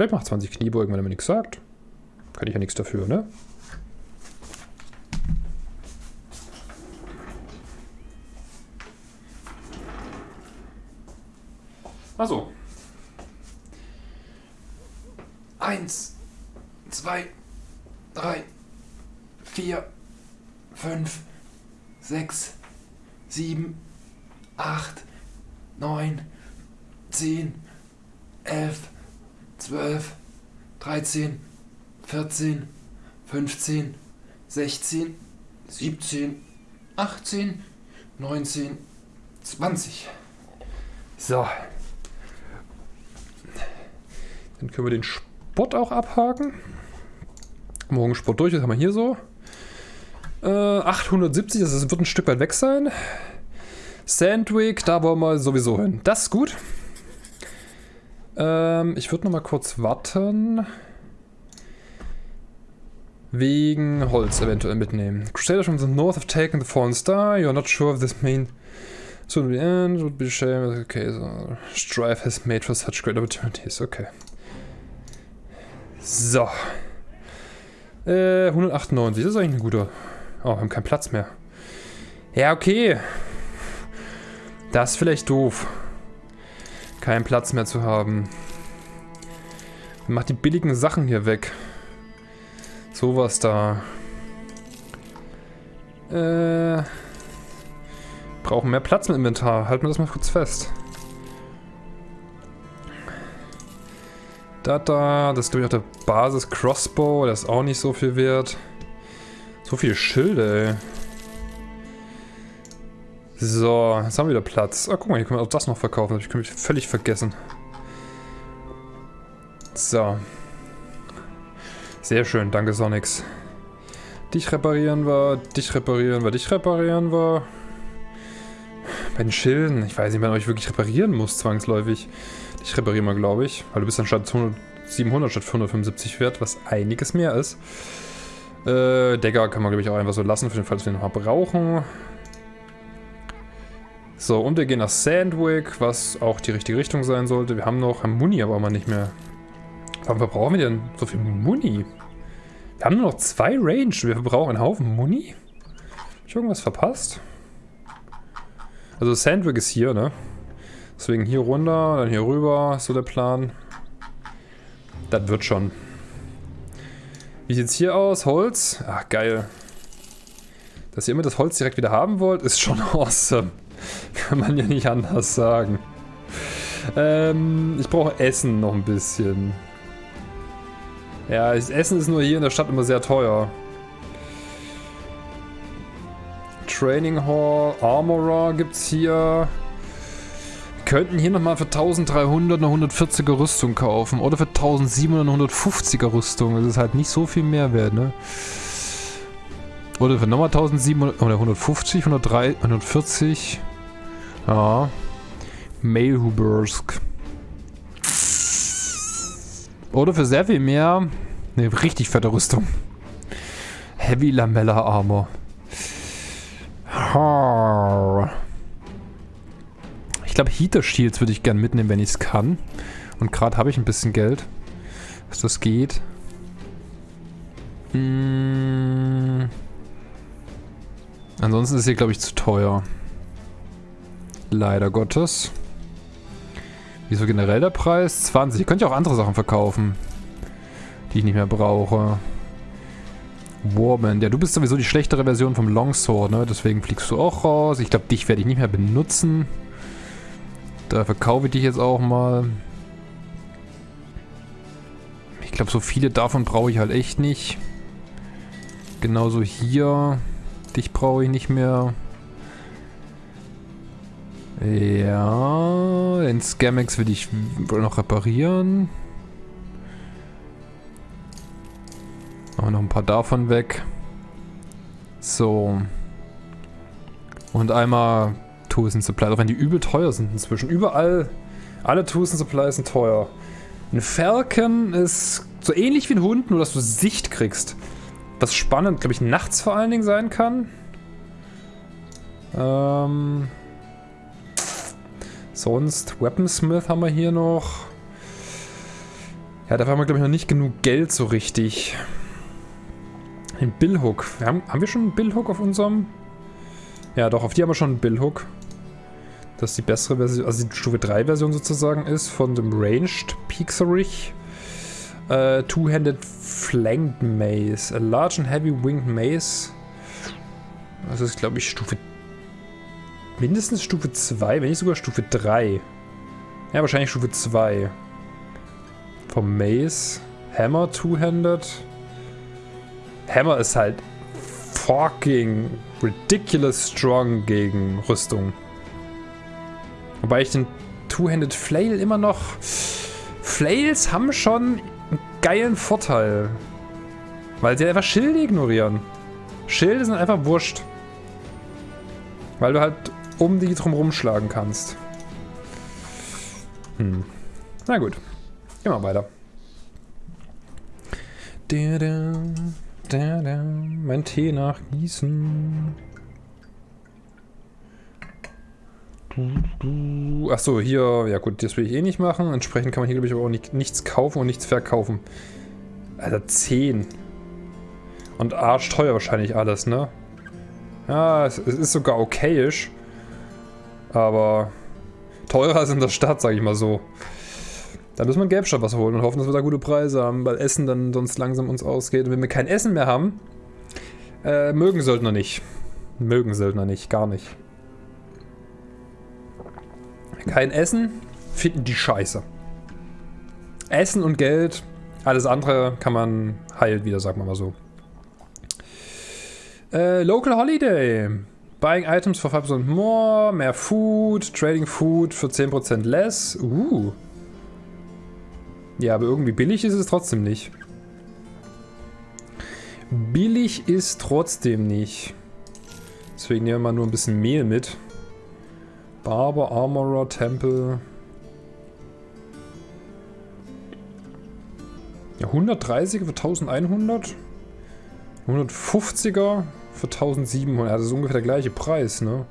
Vielleicht macht 20 Kniebeugen, wenn er mir nichts sagt. Kann ich ja nichts dafür, ne? Also. Eins, zwei, drei, vier, fünf, sechs, sieben, acht, neun, zehn, elf, zwölf, dreizehn, vierzehn, fünfzehn, sechzehn, siebzehn, achtzehn, neunzehn, zwanzig. So. Dann können wir den Sport auch abhaken. Morgen Sport durch, das haben wir hier so. Äh, 870, das wird ein Stück weit weg sein. Sandwick, da wollen wir sowieso hin. Das ist gut. Ähm, ich würde noch mal kurz warten. Wegen Holz eventuell mitnehmen. Crusaders from the north have taken the fallen star. You're not sure if this means soon the end would be a shame. Okay, so Strife has made for such great opportunities. Okay. So. Äh, 198, das ist eigentlich ein guter. Oh, wir haben keinen Platz mehr. Ja, okay. Das ist vielleicht doof. Keinen Platz mehr zu haben. Macht die billigen Sachen hier weg. Sowas da. Äh. Brauchen mehr Platz im Inventar. Halten wir das mal kurz fest. Da, da. Das ist, glaube ich, auch der Basis-Crossbow. Der ist auch nicht so viel wert. So viele Schilde, ey. So, jetzt haben wir wieder Platz. Ah, guck mal, hier können wir auch das noch verkaufen. Das habe ich völlig vergessen. So. Sehr schön, danke Sonix. Dich reparieren wir, dich reparieren wir, dich reparieren wir. Bei den Schilden, ich weiß nicht, wenn ich wirklich reparieren muss, zwangsläufig. Dich reparieren wir, glaube ich. Weil du bist dann statt 700 statt 175 wert, was einiges mehr ist. Äh, Decker kann man, glaube ich, auch einfach so lassen, für den Fall, dass wir ihn nochmal brauchen. So, und wir gehen nach Sandwick, was auch die richtige Richtung sein sollte. Wir haben noch Muni, aber mal nicht mehr. Warum brauchen wir denn so viel Muni? Wir haben nur noch zwei Range. Wir verbrauchen einen Haufen Muni. Hab ich irgendwas verpasst? Also Sandwick ist hier, ne? Deswegen hier runter, dann hier rüber, so der Plan. Das wird schon. Wie sieht's hier aus? Holz? Ach, geil. Dass ihr immer das Holz direkt wieder haben wollt, ist schon awesome. Kann man ja nicht anders sagen. Ähm, ich brauche Essen noch ein bisschen. Ja, das Essen ist nur hier in der Stadt immer sehr teuer. Training Hall, Armorer gibt's hier. Wir könnten hier nochmal für 1300 eine 140er Rüstung kaufen. Oder für 1700 eine 150er Rüstung. Das ist halt nicht so viel Mehrwert, ne? Oder für nochmal 1700, oder 150, 103, 140. Ja. Mailhubersk. Oder für sehr viel mehr eine richtig fette Rüstung. Heavy Lamella Armor. Ich glaube, Heater Shields würde ich gern mitnehmen, wenn ich es kann. Und gerade habe ich ein bisschen Geld, dass das geht. Hm. Ansonsten ist hier, glaube ich, zu teuer. Leider Gottes. Wieso generell der Preis? 20. Ich könnte ja auch andere Sachen verkaufen. Die ich nicht mehr brauche. Warband. Ja, du bist sowieso die schlechtere Version vom Longsword, ne? Deswegen fliegst du auch raus. Ich glaube, dich werde ich nicht mehr benutzen. Da verkaufe ich dich jetzt auch mal. Ich glaube, so viele davon brauche ich halt echt nicht. Genauso hier. Dich brauche ich nicht mehr. Ja, den Scamex will ich wohl noch reparieren. Machen wir noch ein paar davon weg. So. Und einmal Tools Supplies, auch wenn die übel teuer sind inzwischen. Überall, alle Tools Supplies sind teuer. Ein Falcon ist so ähnlich wie ein Hund, nur dass du Sicht kriegst. Was spannend, glaube ich, nachts vor allen Dingen sein kann. Ähm... Sonst Weaponsmith haben wir hier noch. Ja, dafür haben wir, glaube ich, noch nicht genug Geld so richtig. Den Billhook. Wir haben, haben wir schon einen Billhook auf unserem? Ja, doch, auf die haben wir schon einen Billhook. Das ist die bessere Version, also die Stufe 3 Version sozusagen ist von dem Ranged Pixarich. Uh, Two-handed Flanked Maze. A large and heavy winged maze. Das ist, glaube ich, Stufe... Mindestens Stufe 2, wenn nicht sogar Stufe 3. Ja, wahrscheinlich Stufe 2. Vom Maze. Hammer Two-handed. Hammer ist halt fucking ridiculous strong gegen Rüstung. Wobei ich den Two-handed Flail immer noch... Flails haben schon einen geilen Vorteil. Weil sie einfach Schilde ignorieren. Schilde sind einfach wurscht. Weil du halt um die drumherum schlagen kannst. Hm. Na gut. Gehen wir weiter. Mein Tee nachgießen. Achso, hier, ja gut, das will ich eh nicht machen. Entsprechend kann man hier, glaube ich, aber auch nicht, nichts kaufen und nichts verkaufen. Alter, 10. Und arschteuer wahrscheinlich alles, ne? Ja, es, es ist sogar okayisch. Aber teurer als in der Stadt, sag ich mal so. Da müssen wir in Gelbstadt was holen und hoffen, dass wir da gute Preise haben, weil Essen dann sonst langsam uns ausgeht. Und wenn wir kein Essen mehr haben, äh, mögen Söldner nicht. Mögen Söldner nicht, gar nicht. Kein Essen, finden die scheiße. Essen und Geld, alles andere kann man heilt wieder, sagen wir mal so. Äh, Local Holiday. Buying items for 5% more, mehr Food, Trading Food für 10% less. Uh. Ja, aber irgendwie billig ist es trotzdem nicht. Billig ist trotzdem nicht. Deswegen nehmen wir mal nur ein bisschen Mehl mit. Barber, Armorer, Tempel. Ja, 130er für 1100. 150er für 1700. Das ist ungefähr der gleiche Preis, ne?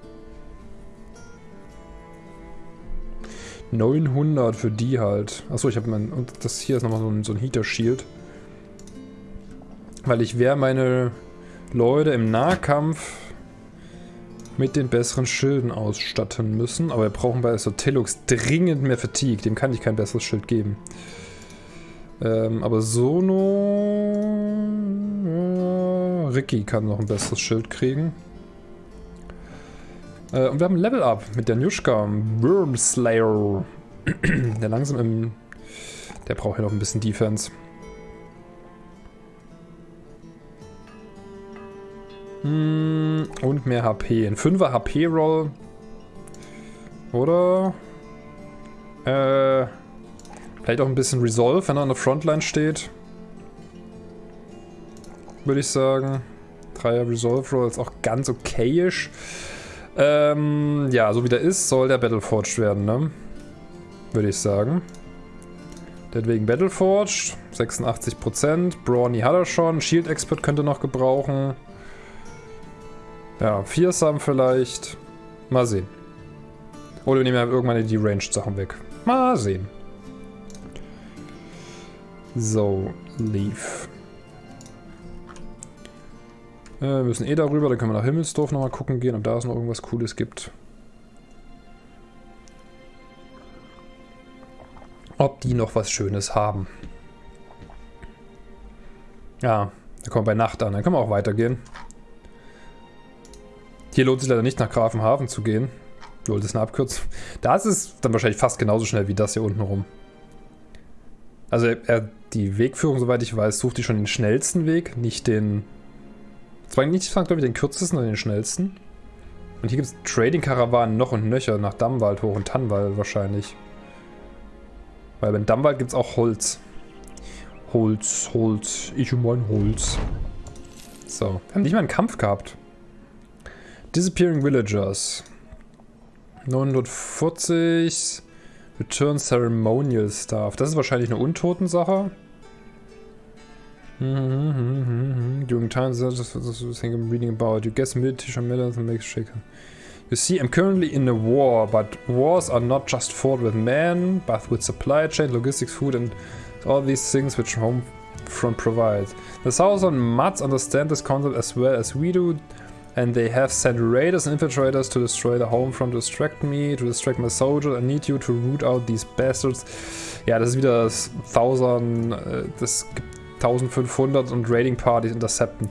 900 für die halt. Achso, ich habe mein... Und das hier ist nochmal so ein, so ein Heater-Shield. Weil ich werde meine Leute im Nahkampf mit den besseren Schilden ausstatten müssen. Aber wir brauchen bei Sotilux dringend mehr Fatigue. Dem kann ich kein besseres Schild geben. Ähm, aber Sono... Ricky kann noch ein besseres Schild kriegen. Äh, und wir haben ein Level Up mit der Nushka. Worm Slayer. der langsam im... Der braucht ja noch ein bisschen Defense. Hm, und mehr HP. Ein 5er HP-Roll. Oder? Äh, vielleicht auch ein bisschen Resolve, wenn er an der Frontline steht. Würde ich sagen. 3er Resolve Roll ist auch ganz okayisch. Ähm, ja, so wie der ist, soll der Battleforged werden, ne? Würde ich sagen. Deswegen Battleforged, 86%. Brawny hat er schon. Shield Expert könnte noch gebrauchen. Ja, Fearsome vielleicht. Mal sehen. Oder wir nehmen ja irgendwann die Ranged-Sachen weg. Mal sehen. So, Leaf. Äh, wir müssen eh darüber, dann können wir nach Himmelsdorf nochmal gucken gehen, ob da es noch irgendwas Cooles gibt. Ob die noch was Schönes haben. Ja, da kommen wir bei Nacht an, dann können wir auch weitergehen. Hier lohnt sich leider nicht nach Grafenhafen zu gehen. Lol, das ist eine Abkürzung. Da ist dann wahrscheinlich fast genauso schnell wie das hier unten rum. Also er, die Wegführung, soweit ich weiß, sucht die schon den schnellsten Weg, nicht den... Zwar nicht, glaube ich, den kürzesten, sondern den schnellsten. Und hier gibt es Trading-Karawanen noch und nöcher nach Dammwald hoch und Tannwald wahrscheinlich. Weil beim Dammwald gibt es auch Holz. Holz, Holz, ich und mein Holz. So, wir haben nicht mal einen Kampf gehabt. Disappearing Villagers. 940. Return Ceremonial Staff. Das ist wahrscheinlich eine Untoten-Sache. Mm-hmm, mm-hmm, mm-hmm, During times I'm reading about. You guess meditation matters and makes shaken. You see, I'm currently in a war, but wars are not just fought with men, but with supply chain, logistics, food and All these things which Homefront provides. The Southern Mutts understand this concept as well as we do, and they have sent raiders and infiltrators to destroy the Homefront, to distract me, to distract my soldiers. I need you to root out these bastards. Ja, das ist wieder das 1000, äh, das gibt 1500 und Raiding Partys intercepten.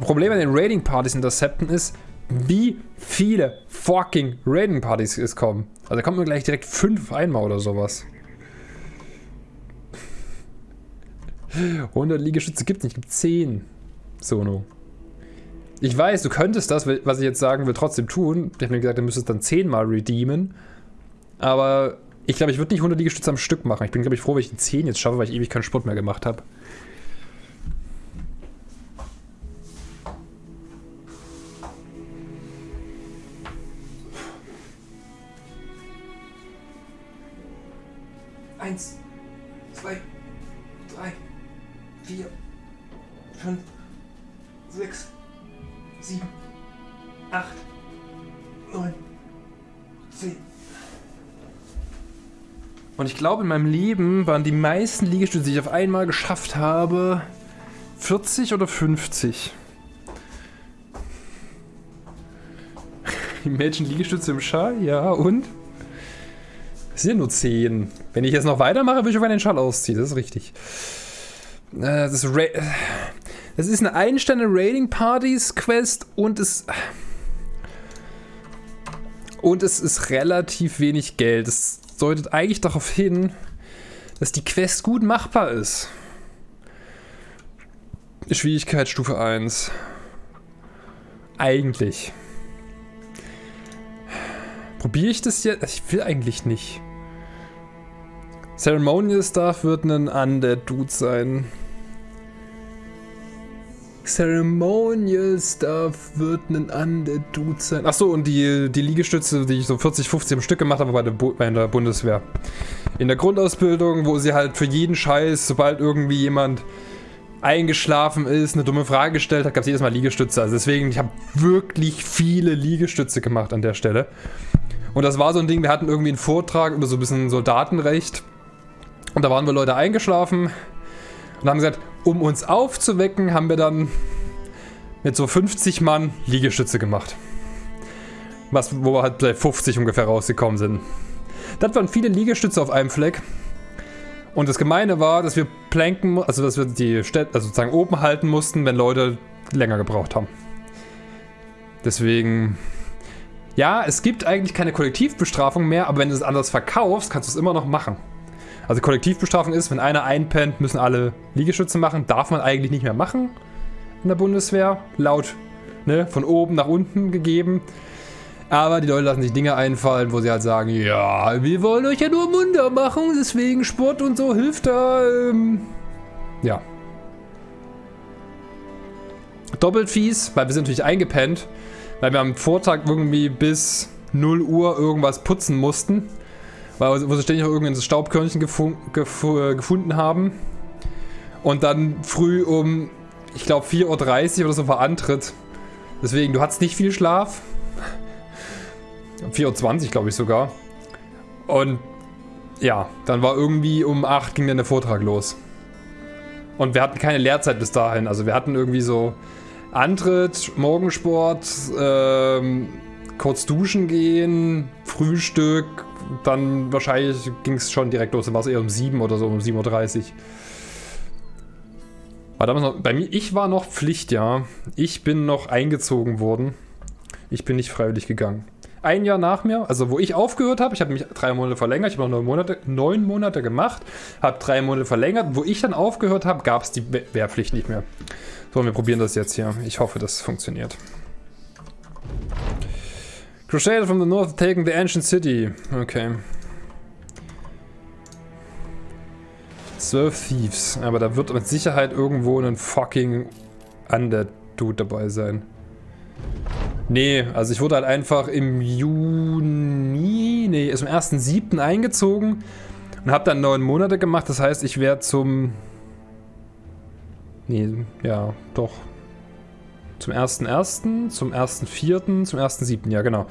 Problem an den Raiding Partys intercepten ist, wie viele fucking Raiding Partys es kommen. Also da kommt mir gleich direkt fünf einmal oder sowas. 100 Liegestütze gibt es nicht, gibt 10. Sono. Ich weiß, du könntest das, was ich jetzt sagen will, trotzdem tun. Ich habe mir gesagt, du müsstest dann 10 mal redeemen. Aber ich glaube, ich würde nicht 100 Liegestütze am Stück machen. Ich bin, glaube ich, froh, wenn ich die 10 jetzt schaffe, weil ich ewig keinen Sport mehr gemacht habe. Eins, zwei, drei, vier, fünf, sechs, sieben, acht, neun, zehn. Und ich glaube, in meinem Leben waren die meisten Liegestütze, die ich auf einmal geschafft habe, 40 oder 50. Imagine Liegestütze im Schall, ja, und? Es sind nur 10. Wenn ich jetzt noch weitermache, würde ich auf einen Schall ausziehen. Das ist richtig. Äh, das, ist das ist eine Einstände Raiding Partys Quest und es und es ist relativ wenig Geld. Das deutet eigentlich darauf hin, dass die Quest gut machbar ist. Schwierigkeitsstufe 1. Eigentlich. Probiere ich das jetzt? Ich will eigentlich nicht. Ceremonial Stuff wird ein Undead Dude sein. Ceremonial Stuff wird ein Undead Dude sein. Achso, und die, die Liegestütze, die ich so 40, 50 am Stück gemacht habe bei der, bei der Bundeswehr. In der Grundausbildung, wo sie halt für jeden Scheiß, sobald irgendwie jemand eingeschlafen ist, eine dumme Frage gestellt hat, gab es jedes Mal Liegestütze. Also deswegen, ich habe wirklich viele Liegestütze gemacht an der Stelle. Und das war so ein Ding, wir hatten irgendwie einen Vortrag über so ein bisschen Soldatenrecht. Und da waren wir Leute eingeschlafen und haben gesagt, um uns aufzuwecken, haben wir dann mit so 50 Mann Liegestütze gemacht. Was, wo wir halt bei 50 ungefähr rausgekommen sind. Das waren viele Liegestütze auf einem Fleck. Und das Gemeine war, dass wir planken, also dass wir die Städte, also sozusagen oben halten mussten, wenn Leute länger gebraucht haben. Deswegen ja, es gibt eigentlich keine Kollektivbestrafung mehr, aber wenn du es anders verkaufst, kannst du es immer noch machen. Also Kollektivbestrafung ist, wenn einer einpennt, müssen alle Liegestütze machen. Darf man eigentlich nicht mehr machen in der Bundeswehr. Laut ne, von oben nach unten gegeben. Aber die Leute lassen sich Dinge einfallen, wo sie halt sagen, ja, wir wollen euch ja nur munter machen, deswegen Sport und so hilft da. Ähm, ja. Doppelt fies, weil wir sind natürlich eingepennt. Weil wir am Vortag irgendwie bis 0 Uhr irgendwas putzen mussten. Weil, wo sie ständig noch irgendein Staubkörnchen gefu gefu äh, gefunden haben. Und dann früh um, ich glaube 4.30 Uhr oder so war Antritt. Deswegen, du hattest nicht viel Schlaf. 4.20 Uhr glaube ich sogar. Und ja, dann war irgendwie um 8 ging dann der Vortrag los. Und wir hatten keine Lehrzeit bis dahin. Also wir hatten irgendwie so Antritt, Morgensport, ähm, kurz duschen gehen, Frühstück, dann wahrscheinlich ging es schon direkt los, dann war es eher um 7 oder so, um 7.30 Uhr. War damals noch, bei mir, ich war noch Pflicht, ja. Ich bin noch eingezogen worden. Ich bin nicht freiwillig gegangen. Ein Jahr nach mir, also wo ich aufgehört habe, ich habe mich drei Monate verlängert, ich habe noch neun Monate, neun Monate gemacht, habe drei Monate verlängert. Wo ich dann aufgehört habe, gab es die Wehrpflicht nicht mehr. So, wir probieren das jetzt hier. Ich hoffe, das funktioniert. Crusader from the north taking the ancient city. Okay. 12 Thieves. Aber da wird mit Sicherheit irgendwo ein fucking Undead-Dude dabei sein. Nee, also ich wurde halt einfach im Juni, nee, ist am 1.7. eingezogen und habe dann neun Monate gemacht. Das heißt, ich werde zum Nee, ja, doch. Zum 1.1., zum 1.4., zum 1.7., ja genau.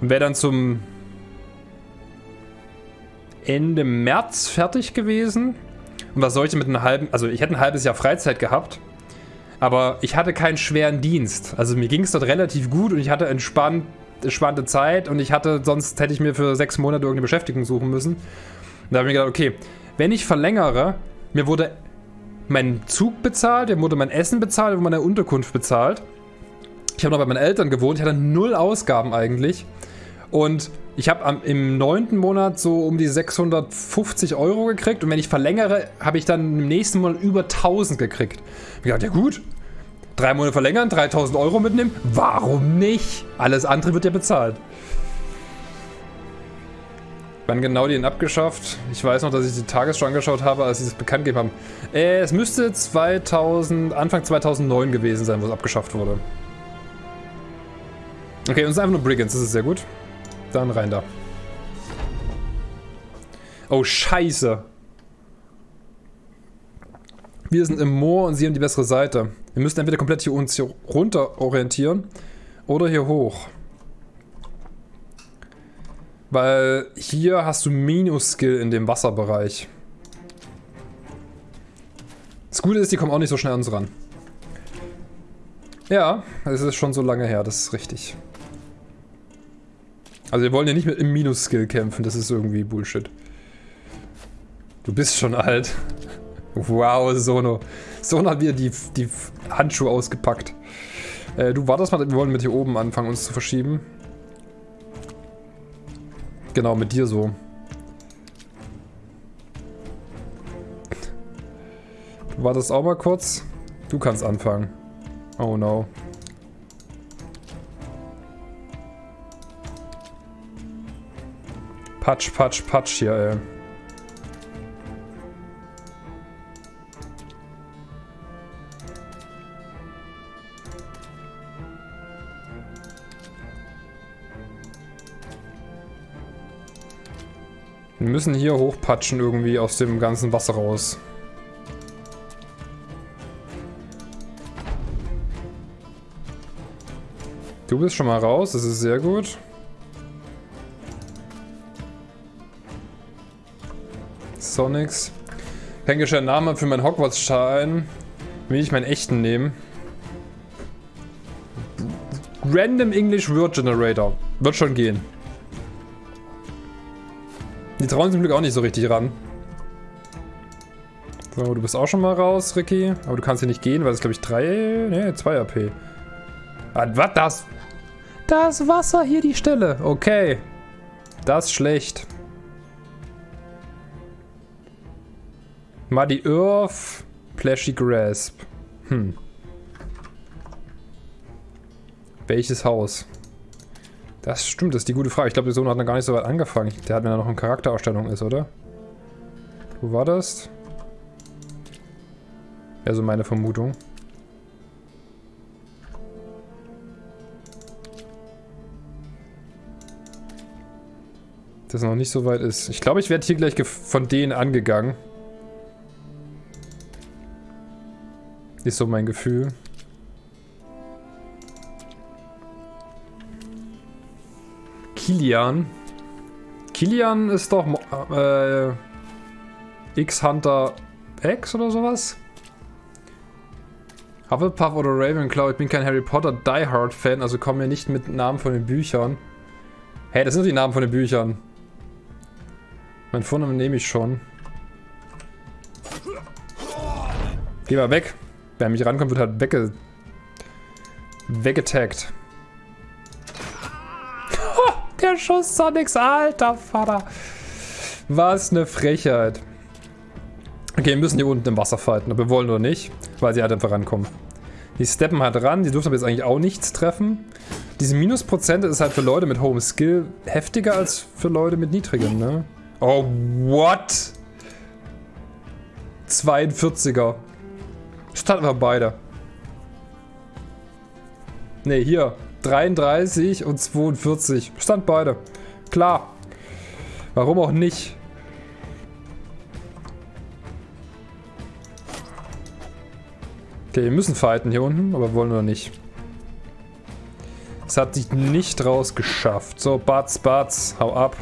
Und wäre dann zum Ende März fertig gewesen. Und was soll ich denn mit einem halben... Also ich hätte ein halbes Jahr Freizeit gehabt. Aber ich hatte keinen schweren Dienst. Also mir ging es dort relativ gut und ich hatte entspannt, entspannte Zeit. Und ich hatte... Sonst hätte ich mir für sechs Monate irgendeine Beschäftigung suchen müssen. Und da habe ich mir gedacht, okay, wenn ich verlängere... Mir wurde mein Zug bezahlt, mir wurde mein Essen bezahlt, wurde meine Unterkunft bezahlt. Ich habe noch bei meinen Eltern gewohnt, ich hatte null Ausgaben eigentlich. Und ich habe im neunten Monat so um die 650 Euro gekriegt. Und wenn ich verlängere, habe ich dann im nächsten Monat über 1000 gekriegt. Ich dachte, ja gut, drei Monate verlängern, 3000 Euro mitnehmen, warum nicht? Alles andere wird ja bezahlt. Wann genau die ihn abgeschafft? Ich weiß noch, dass ich die Tagesschau angeschaut habe, als sie das bekannt gegeben haben. Äh, es müsste 2000, Anfang 2009 gewesen sein, wo es abgeschafft wurde. Okay, uns ist einfach nur Brigands, das ist sehr gut. Dann rein da. Oh, scheiße. Wir sind im Moor und sie haben die bessere Seite. Wir müssen entweder komplett hier uns hier runter orientieren oder hier hoch. Weil hier hast du Minus-Skill in dem Wasserbereich. Das Gute ist, die kommen auch nicht so schnell an uns ran. Ja, es ist schon so lange her, das ist richtig. Also wir wollen ja nicht mit im Minus-Skill kämpfen, das ist irgendwie Bullshit. Du bist schon alt. Wow, Sono. Sono hat wieder die, die Handschuhe ausgepackt. Äh, du wartest mal, wir wollen mit hier oben anfangen, uns zu verschieben. Genau, mit dir so. Du wartest auch mal kurz. Du kannst anfangen. Oh no. Patsch, patsch, patsch hier, ey. Wir müssen hier hochpatschen irgendwie aus dem ganzen Wasser raus. Du bist schon mal raus, das ist sehr gut. Sonics. Kein gescheiter Name für meinen Hogwarts-Schein. Will ich meinen echten nehmen? Random English Word Generator. Wird schon gehen. Die trauen zum Glück auch nicht so richtig ran. So, du bist auch schon mal raus, Ricky. Aber du kannst hier nicht gehen, weil es glaube ich 3, ne, 2 AP. Ah, was das? Das Wasser hier die Stelle. Okay. Das ist schlecht. Muddy Earth, Plashy Grasp. Hm. Welches Haus? Das stimmt, das ist die gute Frage. Ich glaube, der Sohn hat noch gar nicht so weit angefangen. Der hat, wenn er noch in Charakterausstellung ist, oder? Wo war das? Ja, so meine Vermutung. Dass er noch nicht so weit ist. Ich glaube, ich werde hier gleich von denen angegangen. Ist so mein Gefühl. Kilian. Kilian ist doch äh, X-Hunter X oder sowas? Hufflepuff oder Ravenclaw, ich bin kein Harry Potter Die Hard Fan, also kommen mir nicht mit Namen von den Büchern. Hey, das sind die Namen von den Büchern. Mein Vornamen nehme ich schon. Geh mal weg. Wer mich rankommt, wird halt wegge... weggetaggt. Der Schuss Sonics, alter Vater. Was eine Frechheit. Okay, wir müssen hier unten im Wasser fighten, aber wir wollen nur nicht, weil sie halt einfach rankommen. Die steppen halt ran, die dürfen aber jetzt eigentlich auch nichts treffen. Diese Minusprozente ist halt für Leute mit hohem Skill heftiger als für Leute mit niedrigem, ne? Oh, what? 42er. Starten wir beide. Ne, hier. 33 und 42. Stand beide. Klar. Warum auch nicht? Okay, wir müssen fighten hier unten, aber wollen wir nicht. Es hat sich nicht rausgeschafft. So, Batz, Batz, hau ab.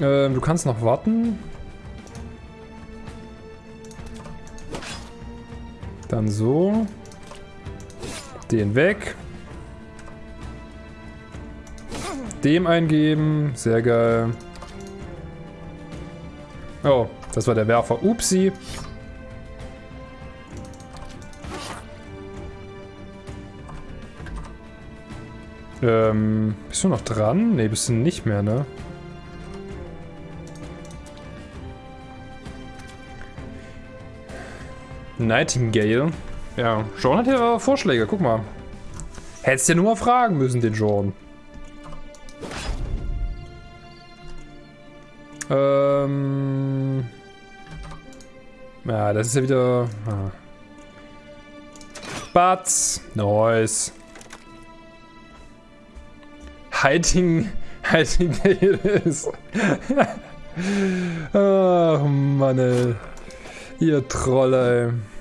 Ähm, du kannst noch warten. Dann so. Den weg. Dem eingeben. Sehr geil. Oh, das war der Werfer. Upsi. Ähm, bist du noch dran? Ne, bist du nicht mehr, ne? Nightingale. Ja, Sean hat hier Vorschläge, guck mal. Hättest ja nur mal fragen müssen, den Sean. Ähm... Ja, das ist ja wieder... Ah. Batz. Nice. Hiding... Hiding ist. Ach, Mann, ey. Ihr Trolle, ey.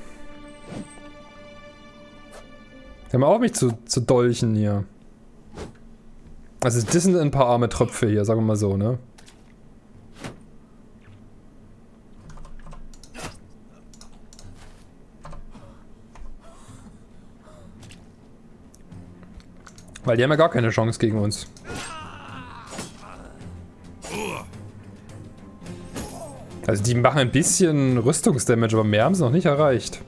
Hör mal auf mich zu, zu dolchen hier. Also das sind ein paar arme Tröpfe hier, sagen wir mal so, ne? Weil die haben ja gar keine Chance gegen uns. Also die machen ein bisschen Rüstungsdamage, aber mehr haben sie noch nicht erreicht.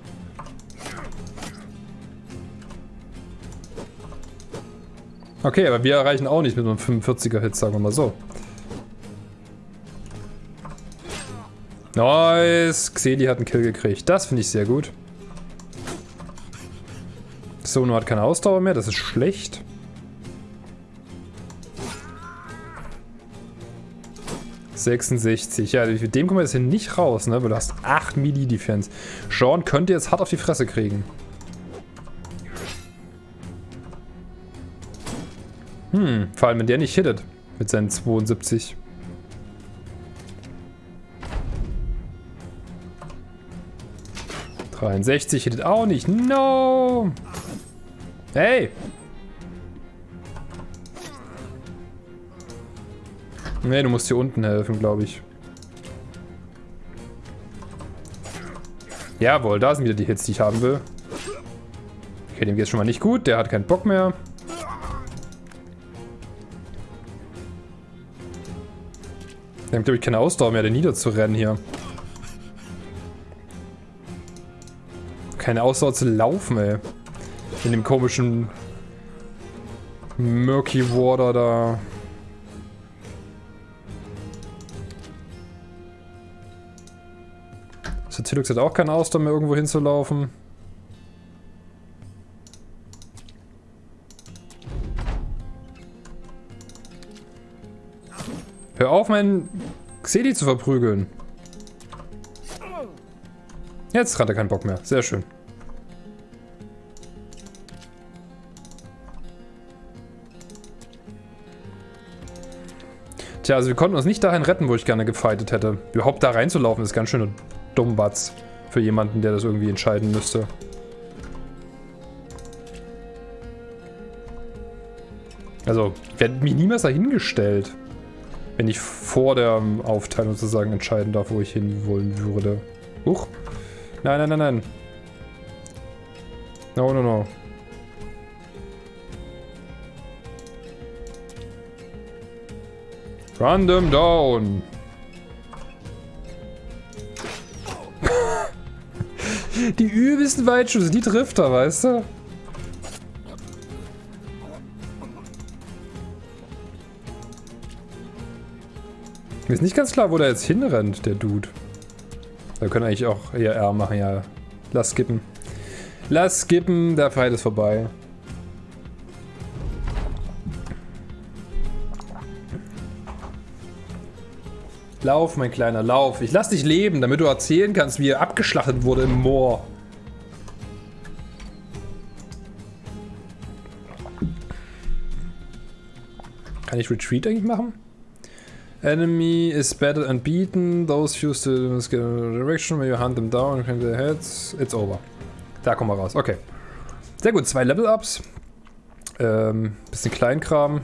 Okay, aber wir erreichen auch nicht mit einem 45er Hit, sagen wir mal so. Nice! Xeli hat einen Kill gekriegt. Das finde ich sehr gut. Sono hat keine Ausdauer mehr, das ist schlecht. ...66. Ja, mit dem kommen wir jetzt hier nicht raus, ne? Weil du hast 8 Melee-Defense. Sean könnte jetzt hart auf die Fresse kriegen. Hm, vor allem wenn der nicht hittet. Mit seinen 72. ...63 hittet auch nicht. No! Hey! Ne, du musst hier unten helfen, glaube ich. Jawohl, da sind wieder die Hits, die ich haben will. Okay, dem geht es schon mal nicht gut. Der hat keinen Bock mehr. Wir haben, glaube ich, keine Ausdauer mehr, den niederzurennen hier. Keine Ausdauer zu laufen, ey. In dem komischen Murky Water da. Satilux hat auch keine Ausdauer mehr, irgendwo hinzulaufen. Hör auf, meinen Xedi zu verprügeln. Jetzt hat er keinen Bock mehr. Sehr schön. Tja, also wir konnten uns nicht dahin retten, wo ich gerne gefightet hätte. Überhaupt da reinzulaufen ist ganz schön dummbatz für jemanden, der das irgendwie entscheiden müsste. Also, ich hätte mich niemals dahingestellt. Wenn ich vor der Aufteilung sozusagen entscheiden darf, wo ich hin wollen würde. Huch. Nein, nein, nein, nein. No, no, no. Random down. die übelsten Weitschüsse, die trifft er, weißt du? Mir ist nicht ganz klar, wo der jetzt hinrennt, der Dude. Wir können eigentlich auch eher R machen, ja. Lass skippen. Lass skippen, der Fight ist vorbei. Lauf, mein kleiner, lauf. Ich lass dich leben, damit du erzählen kannst, wie er abgeschlachtet wurde im Moor. Kann ich Retreat eigentlich machen? Enemy is battered and beaten. Those fuse to the direction where you hunt them down and their heads. It's over. Da kommen wir raus. Okay. Sehr gut. Zwei Level-Ups. Ähm, bisschen Kleinkram.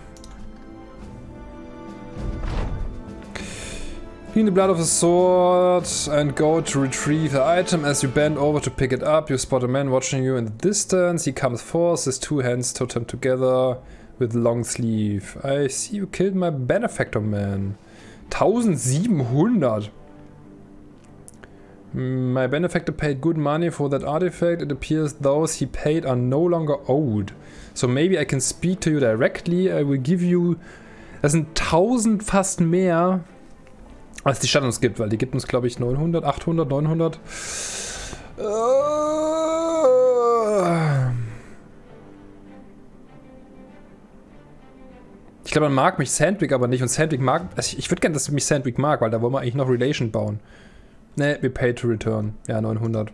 Clean the blood of the sword and go to retrieve the item. As you bend over to pick it up, you spot a man watching you in the distance. He comes forth, his two hands totem together with long sleeve. I see you killed my benefactor man. 1700! My benefactor paid good money for that artifact. It appears those he paid are no longer owed. So maybe I can speak to you directly. I will give you... Das sind 1000 fast mehr, als die Stadt uns gibt, weil die gibt uns, glaube ich, 900, 800, 900. Ich glaube, man mag mich Sandwich aber nicht und Sandwich mag... Also ich, ich würde gerne, dass mich Sandwich mag, weil da wollen wir eigentlich noch Relation bauen. Ne, we pay to return. Ja, 900.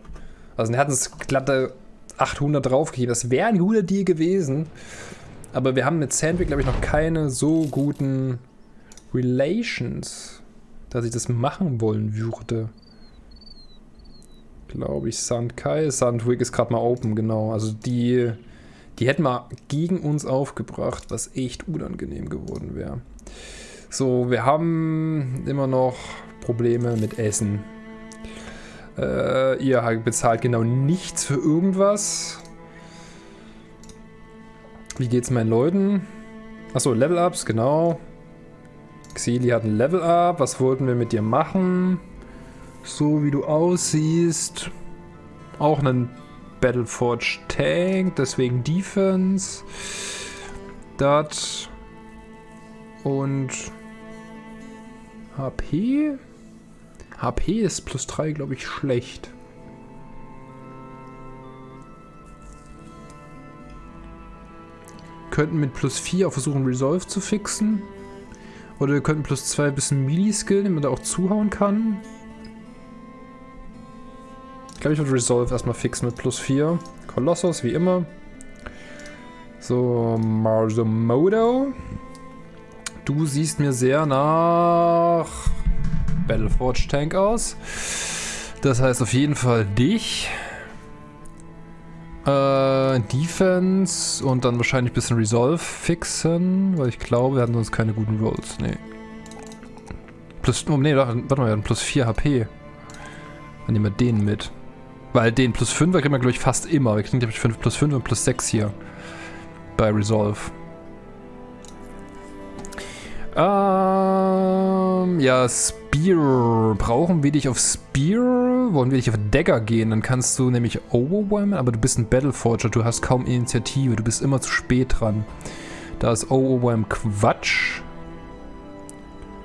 Also wir hatten es glatte 800 draufgegeben. Das wäre ein guter Deal gewesen. Aber wir haben mit Sandwich, glaube ich, noch keine so guten Relations, dass ich das machen wollen würde. Glaube ich, Sandkai. Sandwig ist gerade mal open, genau. Also die, die hätten wir gegen uns aufgebracht, was echt unangenehm geworden wäre. So, wir haben immer noch Probleme mit Essen. Äh, ihr bezahlt genau nichts für irgendwas. Wie geht's meinen Leuten? Achso, Level-Ups, genau. Xeli hat ein Level-Up. Was wollten wir mit dir machen? So wie du aussiehst. Auch einen Battleforge Tank, deswegen Defense. Das. Und HP? HP ist plus 3, glaube ich, schlecht. Könnten mit plus 4 auch versuchen, Resolve zu fixen. Oder wir könnten plus 2 ein bisschen Melee-Skill, den man da auch zuhauen kann. Ich glaube, ich würde Resolve erstmal fixen mit plus 4. Kolossos, wie immer. So, Marzomodo. Du siehst mir sehr nach Battleforge Tank aus. Das heißt auf jeden Fall dich. Äh, Defense und dann wahrscheinlich ein bisschen Resolve fixen, weil ich glaube, wir hatten sonst keine guten Rolls. Nee. Plus, oh nee, warte mal, wir hatten plus 4 HP. Dann nehmen wir den mit. Weil den plus 5 kriegen wir, glaube ich, fast immer. Wir kriegen, glaube ich, 5 plus 5 und plus 6 hier. Bei Resolve. Ähm, ja, Spear. Brauchen wir dich auf Spear? Wollen wir dich auf Dagger gehen? Dann kannst du nämlich Overwhelmen, aber du bist ein Battleforger. Du hast kaum Initiative. Du bist immer zu spät dran. Da ist Overwhelm Quatsch.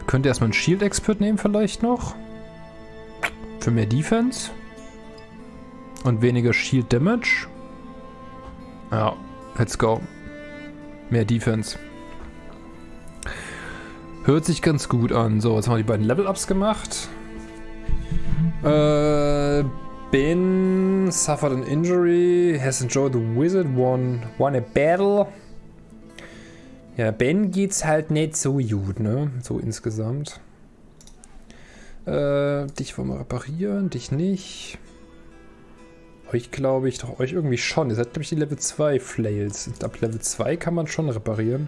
Könnt ihr erstmal einen Shield Expert nehmen vielleicht noch? Für mehr Defense. Und weniger Shield Damage. Ja, let's go. Mehr Defense. Hört sich ganz gut an. So, jetzt haben wir die beiden Level-Ups gemacht. Äh, ben suffered an injury, has enjoyed the wizard, won, won a battle. Ja, Ben geht's halt nicht so gut, ne? So insgesamt. Äh, dich wollen wir reparieren, dich nicht. Euch glaube ich doch, euch irgendwie schon. Ihr seid, glaube ich, die Level 2 Flails. Ab Level 2 kann man schon reparieren.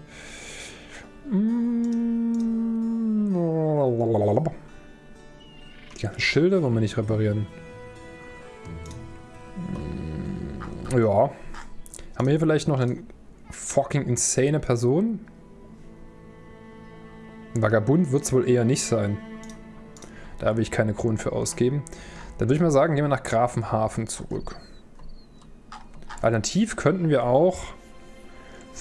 Die ganzen Schilder wollen wir nicht reparieren. Ja. Haben wir hier vielleicht noch eine fucking insane Person? Ein Vagabund wird es wohl eher nicht sein. Da will ich keine Kronen für ausgeben. Dann würde ich mal sagen, gehen wir nach Grafenhafen zurück. Alternativ könnten wir auch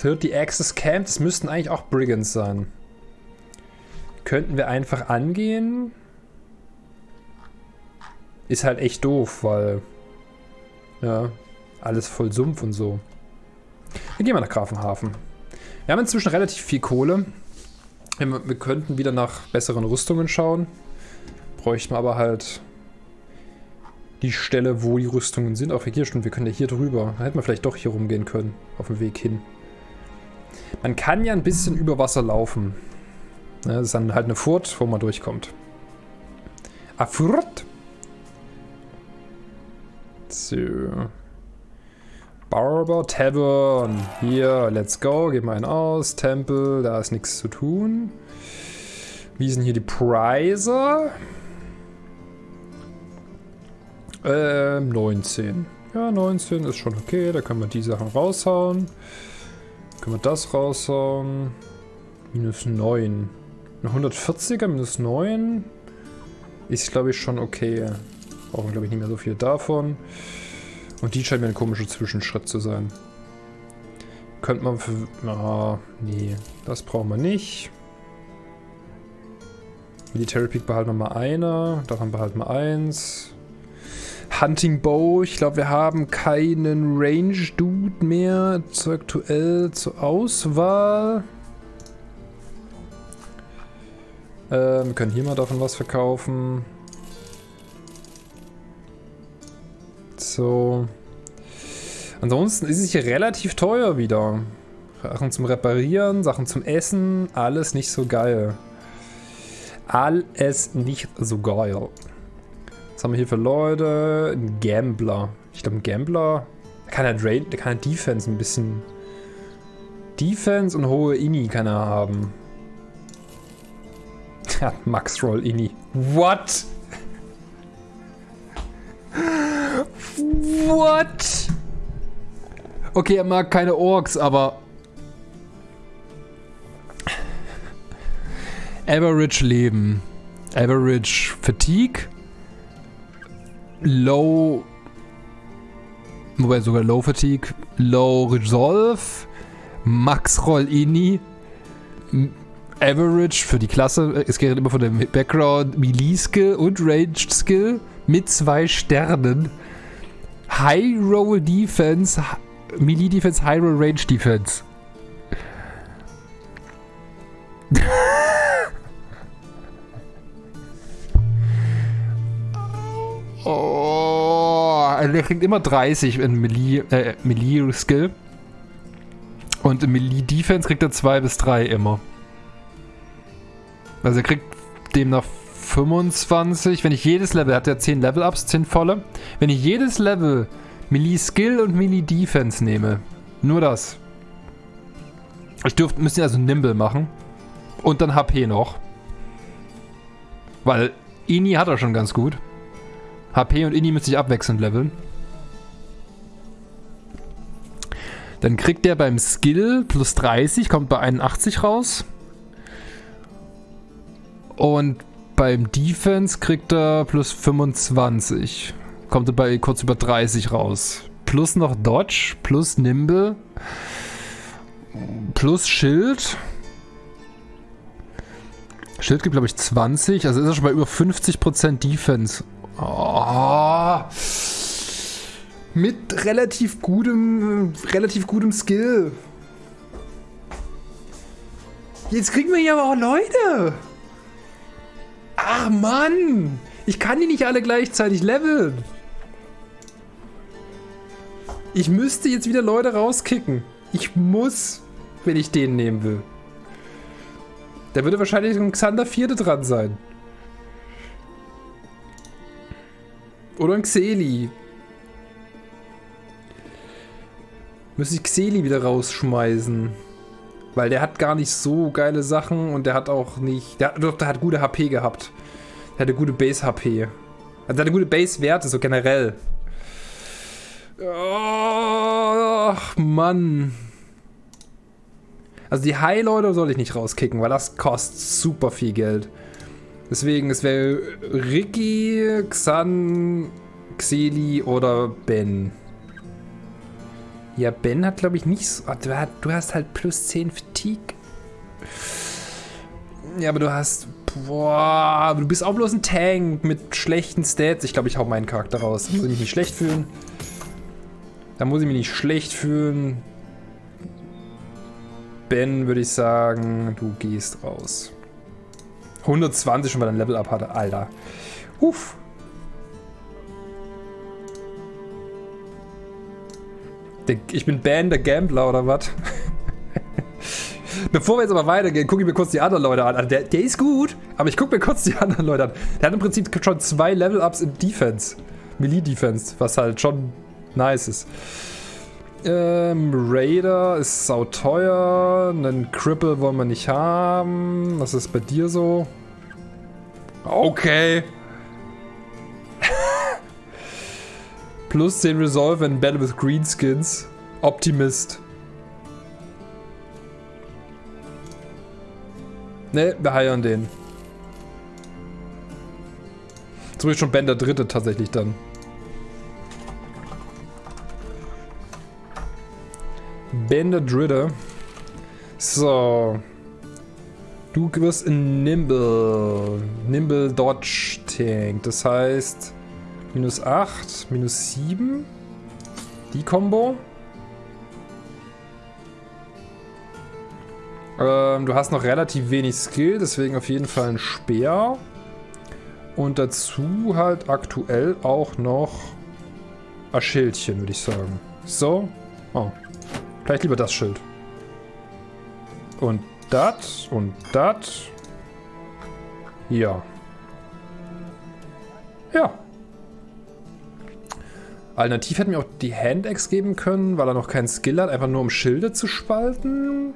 30 Access Camp, das müssten eigentlich auch Brigands sein. Könnten wir einfach angehen. Ist halt echt doof, weil... Ja, alles voll Sumpf und so. Wir gehen mal nach Grafenhafen. Wir haben inzwischen relativ viel Kohle. Wir, wir könnten wieder nach besseren Rüstungen schauen. Bräuchten wir aber halt die Stelle, wo die Rüstungen sind. Auch hier schon, wir können ja hier drüber. Da hätten wir vielleicht doch hier rumgehen können, auf dem Weg hin. Man kann ja ein bisschen über Wasser laufen. Das ist dann halt eine Furt, wo man durchkommt. A Furt. So. Barber Tavern. Hier, let's go. Geben wir einen aus. Tempel, da ist nichts zu tun. Wie sind hier die Preise? Ähm, 19. Ja, 19 ist schon okay. Da können wir die Sachen raushauen. Können wir das raushauen. Minus 9. Eine 140er minus 9 ist, glaube ich, schon okay. Brauchen, glaube ich, nicht mehr so viel davon. Und die scheint mir ein komischer Zwischenschritt zu sein. Könnte man für... Ah, nee. Das brauchen wir nicht. Military Peak behalten wir mal eine. Davon behalten wir eins. Hunting Bow. Ich glaube, wir haben keinen Range Dude mehr zu aktuell zur Auswahl. Ähm, wir können hier mal davon was verkaufen. So. Ansonsten ist es hier relativ teuer wieder. Sachen zum Reparieren, Sachen zum Essen, alles nicht so geil. Alles nicht so geil. Was haben wir hier für Leute? Ein Gambler. Ich glaube, ein Gambler, der kann ja Drain, der kann ja Defense ein bisschen. Defense und hohe Ini kann er haben. Ja, Max Roll Ini. What? What? Okay, er mag keine Orks, aber... Average Leben. Average Fatigue. Low... Wobei sogar Low Fatigue. Low Resolve. Max Roll Ini. Average für die Klasse. Es geht immer von dem Background Melee Skill und Ranged Skill mit zwei Sternen. High Roll Defense, Melee Defense, High Roll Range Defense. oh, der kriegt immer 30 in Melee, äh, Melee Skill. Und im Melee Defense kriegt er 2 bis 3 immer. Also er kriegt demnach 25. Wenn ich jedes Level, er hat ja 10 Level-Ups, 10 volle. Wenn ich jedes Level Melee Skill und Melee Defense nehme, nur das. Ich dürfte, müsste also Nimble machen. Und dann HP noch. Weil Ini hat er schon ganz gut. HP und Ini müsste ich abwechselnd leveln. Dann kriegt der beim Skill plus 30, kommt bei 81 raus. Und beim Defense kriegt er plus 25. Kommt er bei kurz über 30 raus. Plus noch Dodge, plus Nimble, plus Schild. Schild gibt, glaube ich, 20. Also ist er schon bei über 50% Defense. Oh. Mit relativ gutem, relativ gutem Skill. Jetzt kriegen wir hier aber auch Leute. Ach Mann! Ich kann die nicht alle gleichzeitig leveln. Ich müsste jetzt wieder Leute rauskicken. Ich muss, wenn ich den nehmen will. Da würde wahrscheinlich ein Xander Vierte dran sein. Oder ein Xeli. Müsste ich Xeli wieder rausschmeißen. Weil der hat gar nicht so geile Sachen und der hat auch nicht... Der, der hat gute HP gehabt. Der hatte gute Base-HP. Also der hatte gute Base-Werte, so generell. Ach, Mann. Also die High-Leute soll ich nicht rauskicken, weil das kostet super viel Geld. Deswegen, es wäre Ricky, Xan, Xeli oder Ben. Ja, Ben hat, glaube ich, nicht so... Du hast halt plus 10 Fatigue. Ja, aber du hast... Boah, du bist auch bloß ein Tank mit schlechten Stats. Ich glaube, ich hau meinen Charakter raus. Da muss ich mich nicht schlecht fühlen. Da muss ich mich nicht schlecht fühlen. Ben, würde ich sagen, du gehst raus. 120 schon, er ein Level-Up hatte. Alter. Uff. Ich bin Ben, der Gambler, oder was? Bevor wir jetzt aber weitergehen, gucke ich mir kurz die anderen Leute an. Also der, der ist gut, aber ich gucke mir kurz die anderen Leute an. Der hat im Prinzip schon zwei Level-Ups in Defense. Melee-Defense, was halt schon nice ist. Ähm, Raider ist sauteuer. Einen Cripple wollen wir nicht haben. Was ist bei dir so? Okay. Plus 10 Resolve and Battle with Greenskins. Optimist. Ne, wir heiern den. So ist schon Ben der Dritte tatsächlich dann. Ben der Dritte. So. Du wirst in Nimble. Nimble Dodge Tank. Das heißt, minus 8, minus 7. Die Combo. Ähm, du hast noch relativ wenig Skill, deswegen auf jeden Fall ein Speer. Und dazu halt aktuell auch noch ein Schildchen, würde ich sagen. So. Oh. Vielleicht lieber das Schild. Und das und das. Ja. Ja. Alternativ hätten wir auch die Hand-Axe geben können, weil er noch keinen Skill hat, einfach nur um Schilde zu spalten.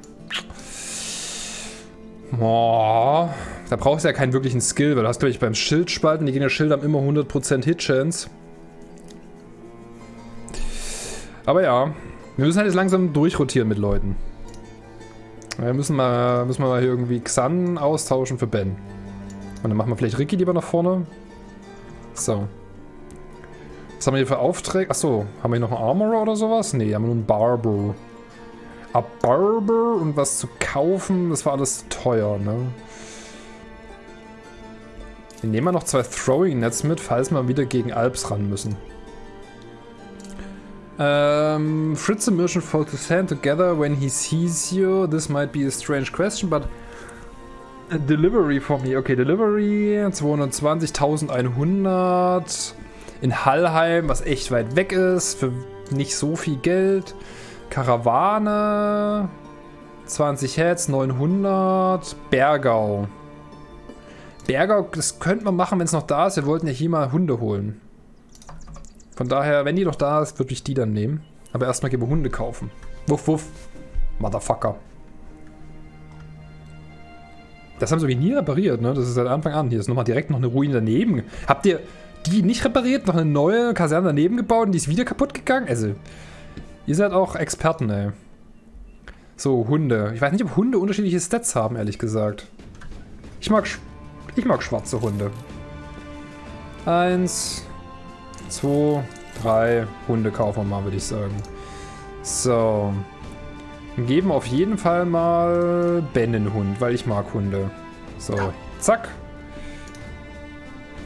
Boah, da brauchst du ja keinen wirklichen Skill, weil du hast, glaube ich, beim Schildspalten, die Gegner-Schilde haben immer 100% Hit-Chance. Aber ja, wir müssen halt jetzt langsam durchrotieren mit Leuten. Wir müssen mal, müssen mal hier irgendwie Xan austauschen für Ben. Und dann machen wir vielleicht Ricky lieber nach vorne. So. Was haben wir hier für Aufträge? Achso, haben wir hier noch einen Armorer oder sowas? Nee, haben wir nur einen Barber. A Barber und was zu kaufen, das war alles teuer, ne? Wir nehmen mal noch zwei Throwing Nets mit, falls wir wieder gegen Alps ran müssen. Um, Fritz and Merchant fall to sand together when he sees you. This might be a strange question, but delivery for me. Okay, Delivery 220.100 in Hallheim, was echt weit weg ist, für nicht so viel Geld. Karawane 20 Heads, 900. Bergau. Bergau, das könnte man machen, wenn es noch da ist. Wir wollten ja hier mal Hunde holen. Von daher, wenn die noch da ist, würde ich die dann nehmen. Aber erstmal gebe Hunde kaufen. Wuff, wuff. Motherfucker. Das haben sie nie repariert, ne? Das ist seit Anfang an. Hier ist nochmal direkt noch eine Ruine daneben. Habt ihr die nicht repariert? Noch eine neue Kaserne daneben gebaut und die ist wieder kaputt gegangen? Also, ihr seid auch Experten, ey. So, Hunde. Ich weiß nicht, ob Hunde unterschiedliche Stats haben, ehrlich gesagt. Ich mag, ich mag schwarze Hunde. Eins, zwei, drei Hunde kaufen wir mal, würde ich sagen. So. Geben auf jeden Fall mal Ben den Hund, weil ich mag Hunde. So, zack.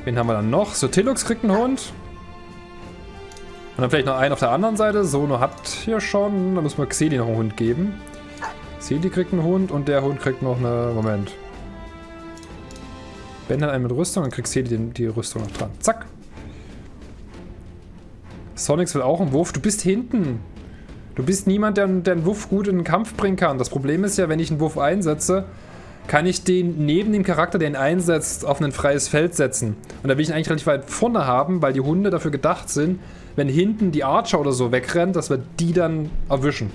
Wen haben wir dann noch? So, Tillux kriegt einen Hund. Und dann vielleicht noch einen auf der anderen Seite. Sono hat hier schon. Da müssen wir Xeli noch einen Hund geben. Xeli kriegt einen Hund und der Hund kriegt noch eine... Moment. Ben hat einen mit Rüstung und kriegt Xeli die Rüstung noch dran. Zack. Sonics will auch einen Wurf. Du bist hinten. Du bist niemand, der, der einen Wurf gut in den Kampf bringen kann. Das Problem ist ja, wenn ich einen Wurf einsetze, kann ich den neben dem Charakter, der ihn einsetzt, auf ein freies Feld setzen. Und da will ich ihn eigentlich relativ weit vorne haben, weil die Hunde dafür gedacht sind, wenn hinten die Archer oder so wegrennt, dass wir die dann erwischen.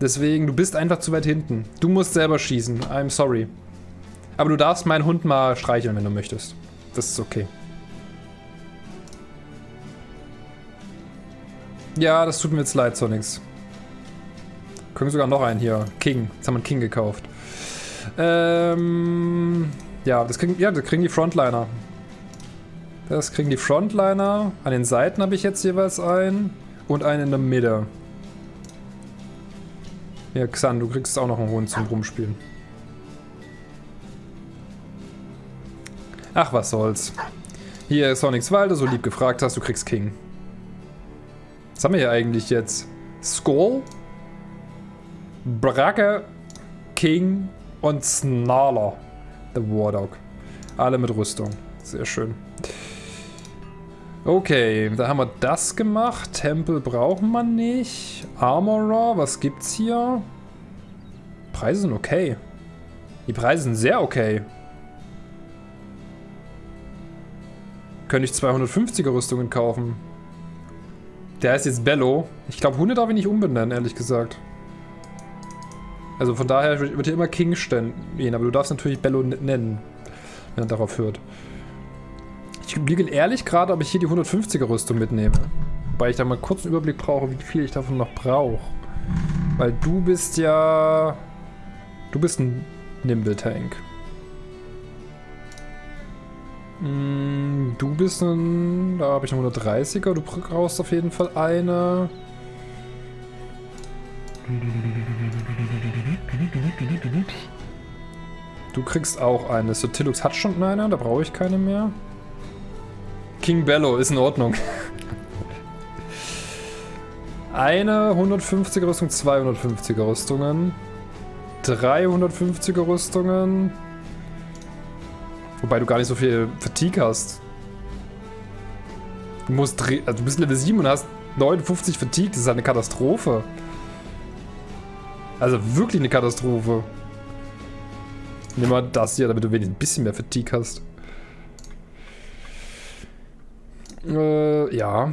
Deswegen, du bist einfach zu weit hinten. Du musst selber schießen. I'm sorry. Aber du darfst meinen Hund mal streicheln, wenn du möchtest. Das ist okay. Ja, das tut mir jetzt leid, Sonics. Können sogar noch einen hier. King. Jetzt haben wir einen King gekauft. Ähm, ja, das kriegen, ja, das kriegen die Frontliner. Das kriegen die Frontliner. An den Seiten habe ich jetzt jeweils einen. Und einen in der Mitte. Ja, Xan, du kriegst auch noch einen Hund zum Rumspielen. Ach, was soll's. Hier ist Sonics Walde, so lieb gefragt hast, du kriegst King. Was haben wir hier eigentlich jetzt? Skull, Bracke, King und Snarler. The Wardog. Alle mit Rüstung. Sehr schön. Okay, da haben wir das gemacht. Tempel brauchen wir nicht. Armorer, was gibt's hier? Preise sind okay. Die Preise sind sehr okay. Könnte ich 250er Rüstungen kaufen. Der heißt jetzt Bello. Ich glaube, Hunde darf ich nicht umbenennen, ehrlich gesagt. Also von daher wird hier immer King stehen, aber du darfst natürlich Bello nennen, wenn er darauf hört. Ich überlege ehrlich gerade, ob ich hier die 150er Rüstung mitnehme. Wobei ich da mal kurz einen Überblick brauche, wie viel ich davon noch brauche. Weil du bist ja... Du bist ein Nimble-Tank. Mm, du bist ein... Da habe ich eine 130er. Du brauchst auf jeden Fall eine. Du kriegst auch eine. Sotilux hat schon eine, da brauche ich keine mehr. King Bello ist in Ordnung. Eine 150er Rüstung, 250er Rüstungen. 350er Rüstungen. Wobei du gar nicht so viel Fatigue hast. Du musst also du bist Level 7 und hast 59 Fatigue. Das ist eine Katastrophe. Also wirklich eine Katastrophe. Nimm mal das hier, damit du wenigstens ein bisschen mehr Fatigue hast. Äh, ja.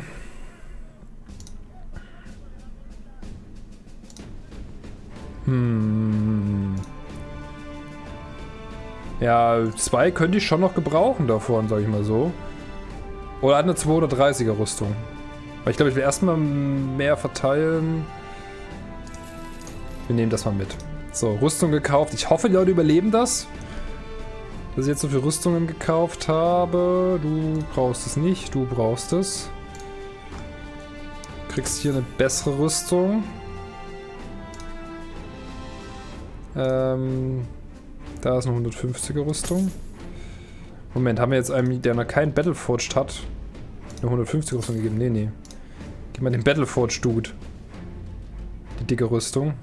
Hm. Ja, zwei könnte ich schon noch gebrauchen davon, sag ich mal so. Oder eine 230er Rüstung. Weil ich glaube, ich will erstmal mehr verteilen. Wir nehmen das mal mit. So, Rüstung gekauft. Ich hoffe, die Leute überleben das. Dass ich jetzt so viele Rüstungen gekauft habe. Du brauchst es nicht, du brauchst es. Du kriegst hier eine bessere Rüstung. Ähm, da ist eine 150er Rüstung. Moment, haben wir jetzt einen, der noch keinen Battleforged hat, eine 150er Rüstung gegeben? Nee, nee. Gib mal den Battleforged Dude. Die dicke Rüstung.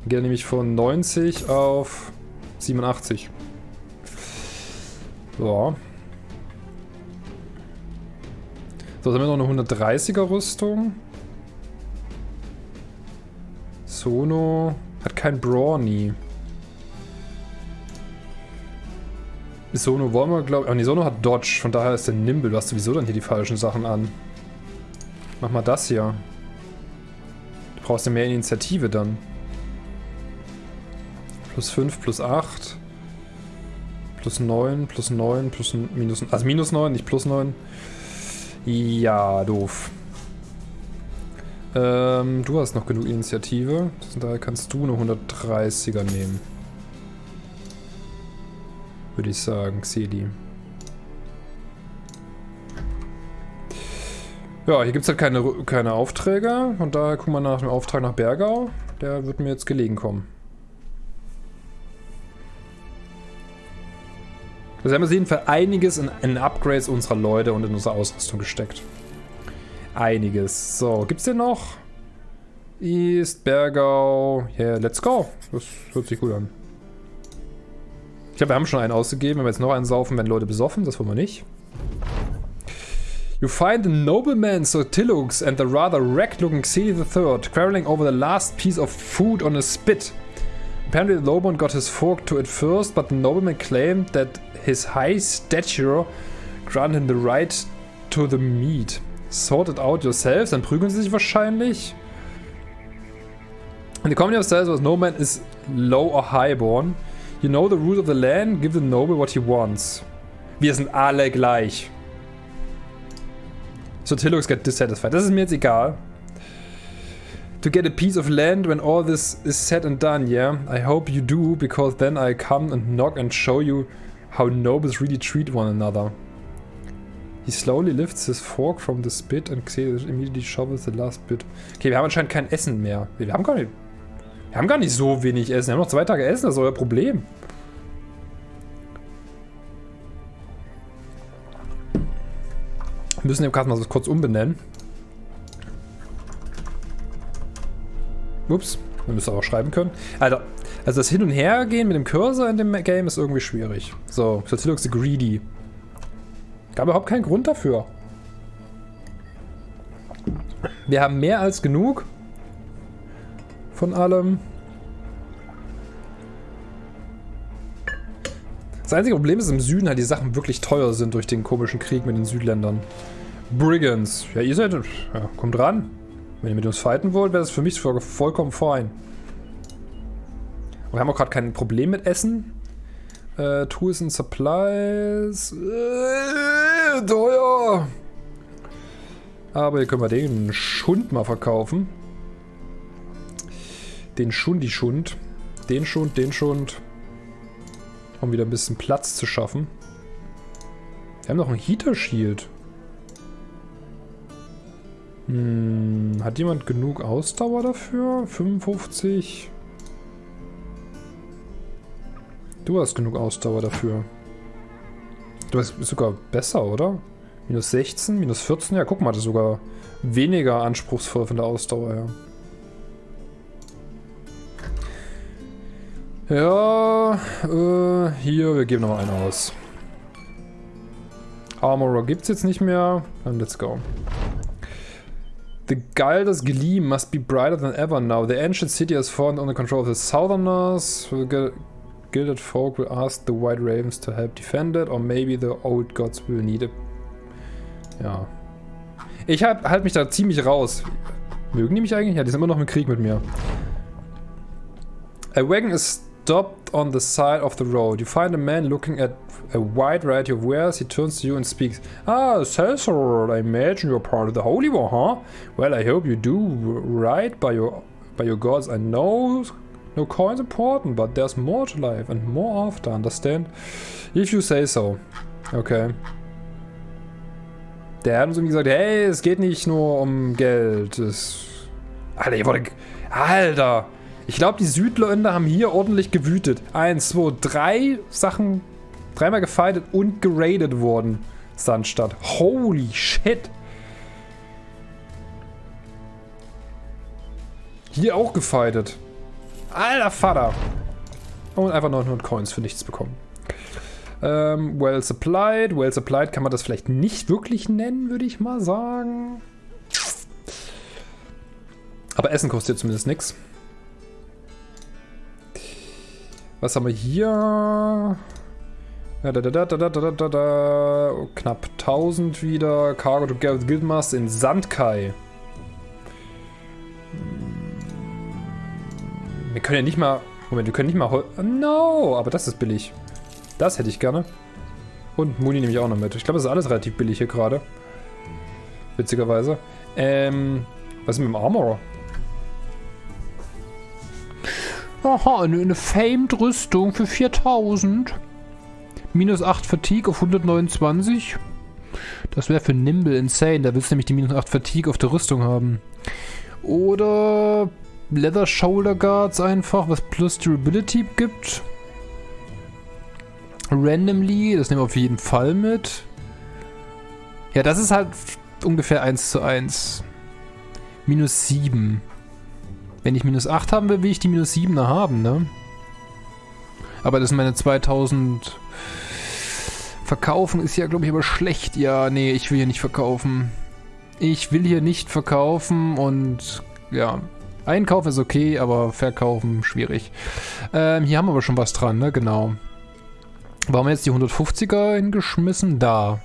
Dann geht er nämlich von 90 auf 87. So. So, dann haben wir noch eine 130er Rüstung. Sono hat kein Brawny. Sono wollen wir, glaube ich. Oh, nee, Sono hat Dodge. Von daher ist der Nimble. Du hast sowieso dann hier die falschen Sachen an. Mach mal das hier. Du brauchst ja mehr Initiative dann. Plus 5, plus 8. Plus 9, plus 9, plus minus... Also minus 9, nicht plus 9. Ja, doof. Ähm, du hast noch genug Initiative. Daher kannst du eine 130er nehmen. Würde ich sagen, Xeli. Ja, hier gibt es halt keine, keine Aufträge. Und daher gucken wir nach dem Auftrag nach Bergau. Der wird mir jetzt gelegen kommen. Also haben wir auf jeden Fall einiges in, in Upgrades unserer Leute und in unsere Ausrüstung gesteckt. Einiges. So, gibt's denn noch? East, Bergau. Yeah, let's go. Das hört sich gut an. Ich glaube, wir haben schon einen ausgegeben. Wenn wir jetzt noch einen saufen, werden Leute besoffen. Das wollen wir nicht. You find the nobleman Sotilux and the rather wrecked-looking Xeli III quarreling over the last piece of food on a spit. Apparently the nobleman got his fork to it first, but the nobleman claimed that his high stature granted him the right to the meat. Sort it out yourselves, dann prügeln sie sich wahrscheinlich. In the community of cells was no man is low or highborn. You know the rules of the land, give the noble what he wants. Wir sind alle gleich. So Tillux get dissatisfied. Das ist mir jetzt egal. To get a piece of land when all this is said and done, yeah? I hope you do, because then I come and knock and show you how nobles really treat one another. He slowly lifts his fork from the spit and immediately shovels the last bit. Okay, wir haben anscheinend kein Essen mehr. Wir haben gar nicht... Wir haben gar nicht so wenig Essen. Wir haben noch zwei Tage Essen, das ist euer Problem. Wir müssen den Karten mal so kurz umbenennen. Ups, wir müssen auch schreiben können. Alter, also das Hin- und Hergehen mit dem Cursor in dem Game ist irgendwie schwierig. So, Satilux the Greedy. Gab überhaupt keinen Grund dafür. Wir haben mehr als genug von allem. Das einzige Problem ist im Süden halt die Sachen wirklich teuer sind durch den komischen Krieg mit den Südländern. Brigands. Ja, ihr seid... Ja, kommt ran. Wenn ihr mit uns fighten wollt, wäre das für mich vollkommen fein. Wir haben auch gerade kein Problem mit Essen. Äh, Tools and Supplies. Äh, teuer. Aber hier können wir den Schund mal verkaufen. Den Schundi-Schund. Den Schund, den Schund. Um wieder ein bisschen Platz zu schaffen. Wir haben noch ein Heater-Shield. Hm, hat jemand genug Ausdauer dafür? 55? Du hast genug Ausdauer dafür. Du bist sogar besser, oder? Minus 16, minus 14? Ja, guck mal, das ist sogar weniger anspruchsvoll von der Ausdauer her. Ja, äh, hier, wir geben nochmal einen aus. Armorer gibt's jetzt nicht mehr. Dann let's go. The Galdus gleam must be brighter than ever now. The ancient city has fallen under control of the Southerners. The gilded folk will ask the White Ravens to help defend it, or maybe the old gods will need it. Ja. Ich halt, halt mich da ziemlich raus. Mögen die mich eigentlich? Ja, die sind immer noch im Krieg mit mir. A wagon is stopped on the side of the road. You find a man looking at a wide variety of wares. He turns to you and speaks. Ah, Cesar, I imagine you're part of the Holy War, huh? Well, I hope you do right by your by your gods. I know no coin's important, but there's more to life and more after, understand? If you say so. Okay. Der hat uns irgendwie gesagt, hey, es geht nicht nur um Geld. Es Alter, ihr wurde... Alter! Ich glaube, die Südländer haben hier ordentlich gewütet. Eins, zwei, drei Sachen dreimal gefightet und geradet worden. Sandstadt. Holy shit. Hier auch gefightet. Alter Vater. Und einfach 900 Coins für nichts bekommen. Ähm, well supplied. Well supplied kann man das vielleicht nicht wirklich nennen, würde ich mal sagen. Aber Essen kostet zumindest nichts. Was haben wir hier? Da, da, da, da. Knapp 1000 wieder. Cargo together with Guildmaster in Sandkai. Wir können ja nicht mal... Moment, wir können nicht mal... No, aber das ist billig. Das hätte ich gerne. Und Muni nehme ich auch noch mit. Ich glaube, das ist alles relativ billig hier gerade. Witzigerweise. Ähm, was ist mit dem Armor? Aha, eine, eine Famed-Rüstung für 4000. Minus 8 Fatigue auf 129. Das wäre für Nimble insane. Da willst du nämlich die minus 8 Fatigue auf der Rüstung haben. Oder Leather Shoulder Guards einfach, was plus Durability gibt. Randomly, das nehmen wir auf jeden Fall mit. Ja, das ist halt ungefähr 1 zu 1. Minus 7. Wenn ich minus 8 haben will, will ich die minus 7er haben, ne? Aber das sind meine 2000... Verkaufen ist ja, glaube ich, aber schlecht. Ja, nee, ich will hier nicht verkaufen. Ich will hier nicht verkaufen und ja, einkaufen ist okay, aber verkaufen schwierig. Ähm, hier haben wir aber schon was dran, ne? Genau. Warum jetzt die 150er hingeschmissen? Da.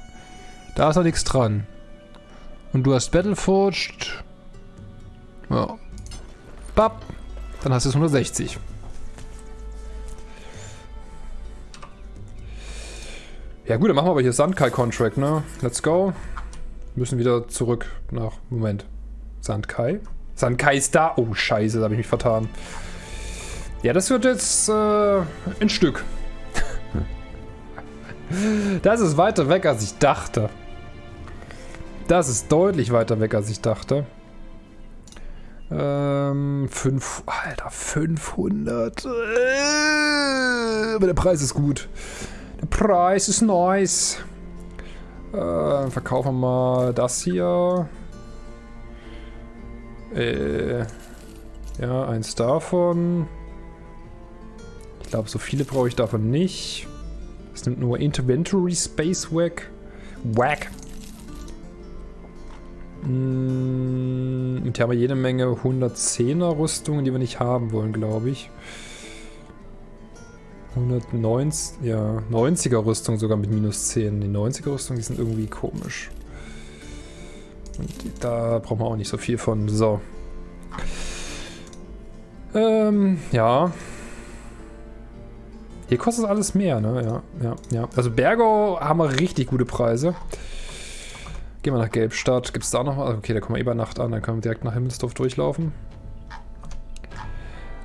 Da ist noch nichts dran. Und du hast Battleforged. Ja. Bap. Dann hast du es 160. Ja gut, dann machen wir aber hier Sandkai-Contract, ne? Let's go. Müssen wieder zurück nach... Moment. Sandkai? Sandkai ist da. Oh, scheiße, da habe ich mich vertan. Ja, das wird jetzt äh, ein Stück. das ist weiter weg, als ich dachte. Das ist deutlich weiter weg, als ich dachte. Ähm, 5, Alter, 500. Äh, aber der Preis ist gut. Der Preis ist nice. Äh, verkaufen wir mal das hier. Äh, ja, eins davon. Ich glaube, so viele brauche ich davon nicht. Das nimmt nur Inventory Space weg. Wack. Mm, und hier haben wir jede Menge 110er Rüstungen, die wir nicht haben wollen, glaube ich. 190, ja, 90er Rüstung sogar mit minus 10. Die 90er Rüstung, die sind irgendwie komisch. Und da brauchen wir auch nicht so viel von. So. Ähm, ja. Hier kostet alles mehr, ne? Ja, ja, ja. Also Bergo haben wir richtig gute Preise. Gehen wir nach Gelbstadt. Gibt es da noch was? Okay, da kommen wir eh bei Nacht an. Dann können wir direkt nach Himmelsdorf durchlaufen.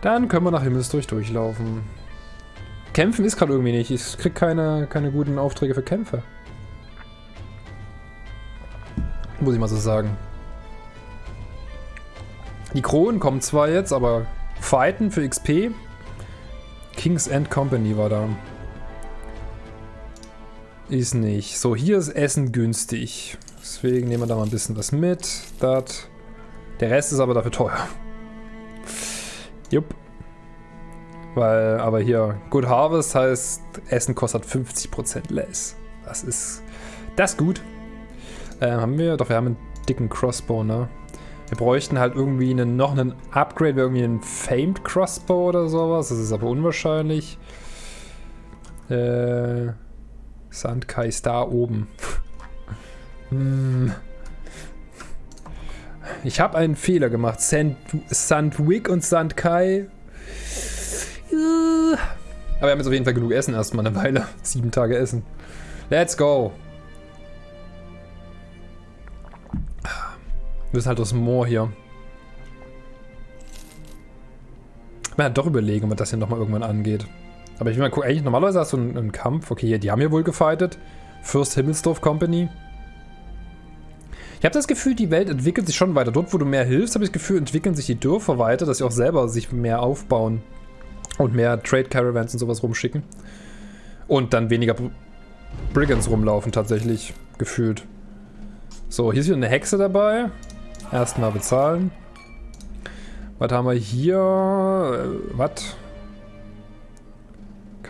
Dann können wir nach Himmelsdorf durchlaufen. Kämpfen ist gerade irgendwie nicht. Ich krieg keine, keine guten Aufträge für Kämpfe. Muss ich mal so sagen. Die Kronen kommen zwar jetzt, aber Fighten für XP. King's End Company war da. Ist nicht. So, hier ist Essen günstig. Deswegen nehmen wir da mal ein bisschen was mit. Das. Der Rest ist aber dafür teuer. Jupp. Weil, aber hier, Good Harvest heißt, Essen kostet 50% less. Das ist, das ist gut. Ähm, haben wir, doch wir haben einen dicken Crossbow, ne? Wir bräuchten halt irgendwie einen, noch einen Upgrade, irgendwie einen Famed Crossbow oder sowas. Das ist aber unwahrscheinlich. Äh, Sandkai ist da oben. Ich habe einen Fehler gemacht. Sand, Sandwick und Sandkai. Aber wir haben jetzt auf jeden Fall genug Essen erstmal eine Weile. Sieben Tage Essen. Let's go. Wir müssen halt aus Moor hier. Mir halt doch überlegen, ob man das hier nochmal irgendwann angeht. Aber ich will mal gucken, eigentlich normalerweise hast du einen, einen Kampf. Okay, hier, die haben hier wohl gefightet. First Himmelsdorf Company. Ich habe das Gefühl, die Welt entwickelt sich schon weiter. Dort, wo du mehr hilfst, habe ich das Gefühl, entwickeln sich die Dörfer weiter, dass sie auch selber sich mehr aufbauen. Und mehr Trade Caravans und sowas rumschicken. Und dann weniger Brigands rumlaufen, tatsächlich. Gefühlt. So, hier ist wieder eine Hexe dabei. Erstmal bezahlen. Was haben wir hier? Äh, was?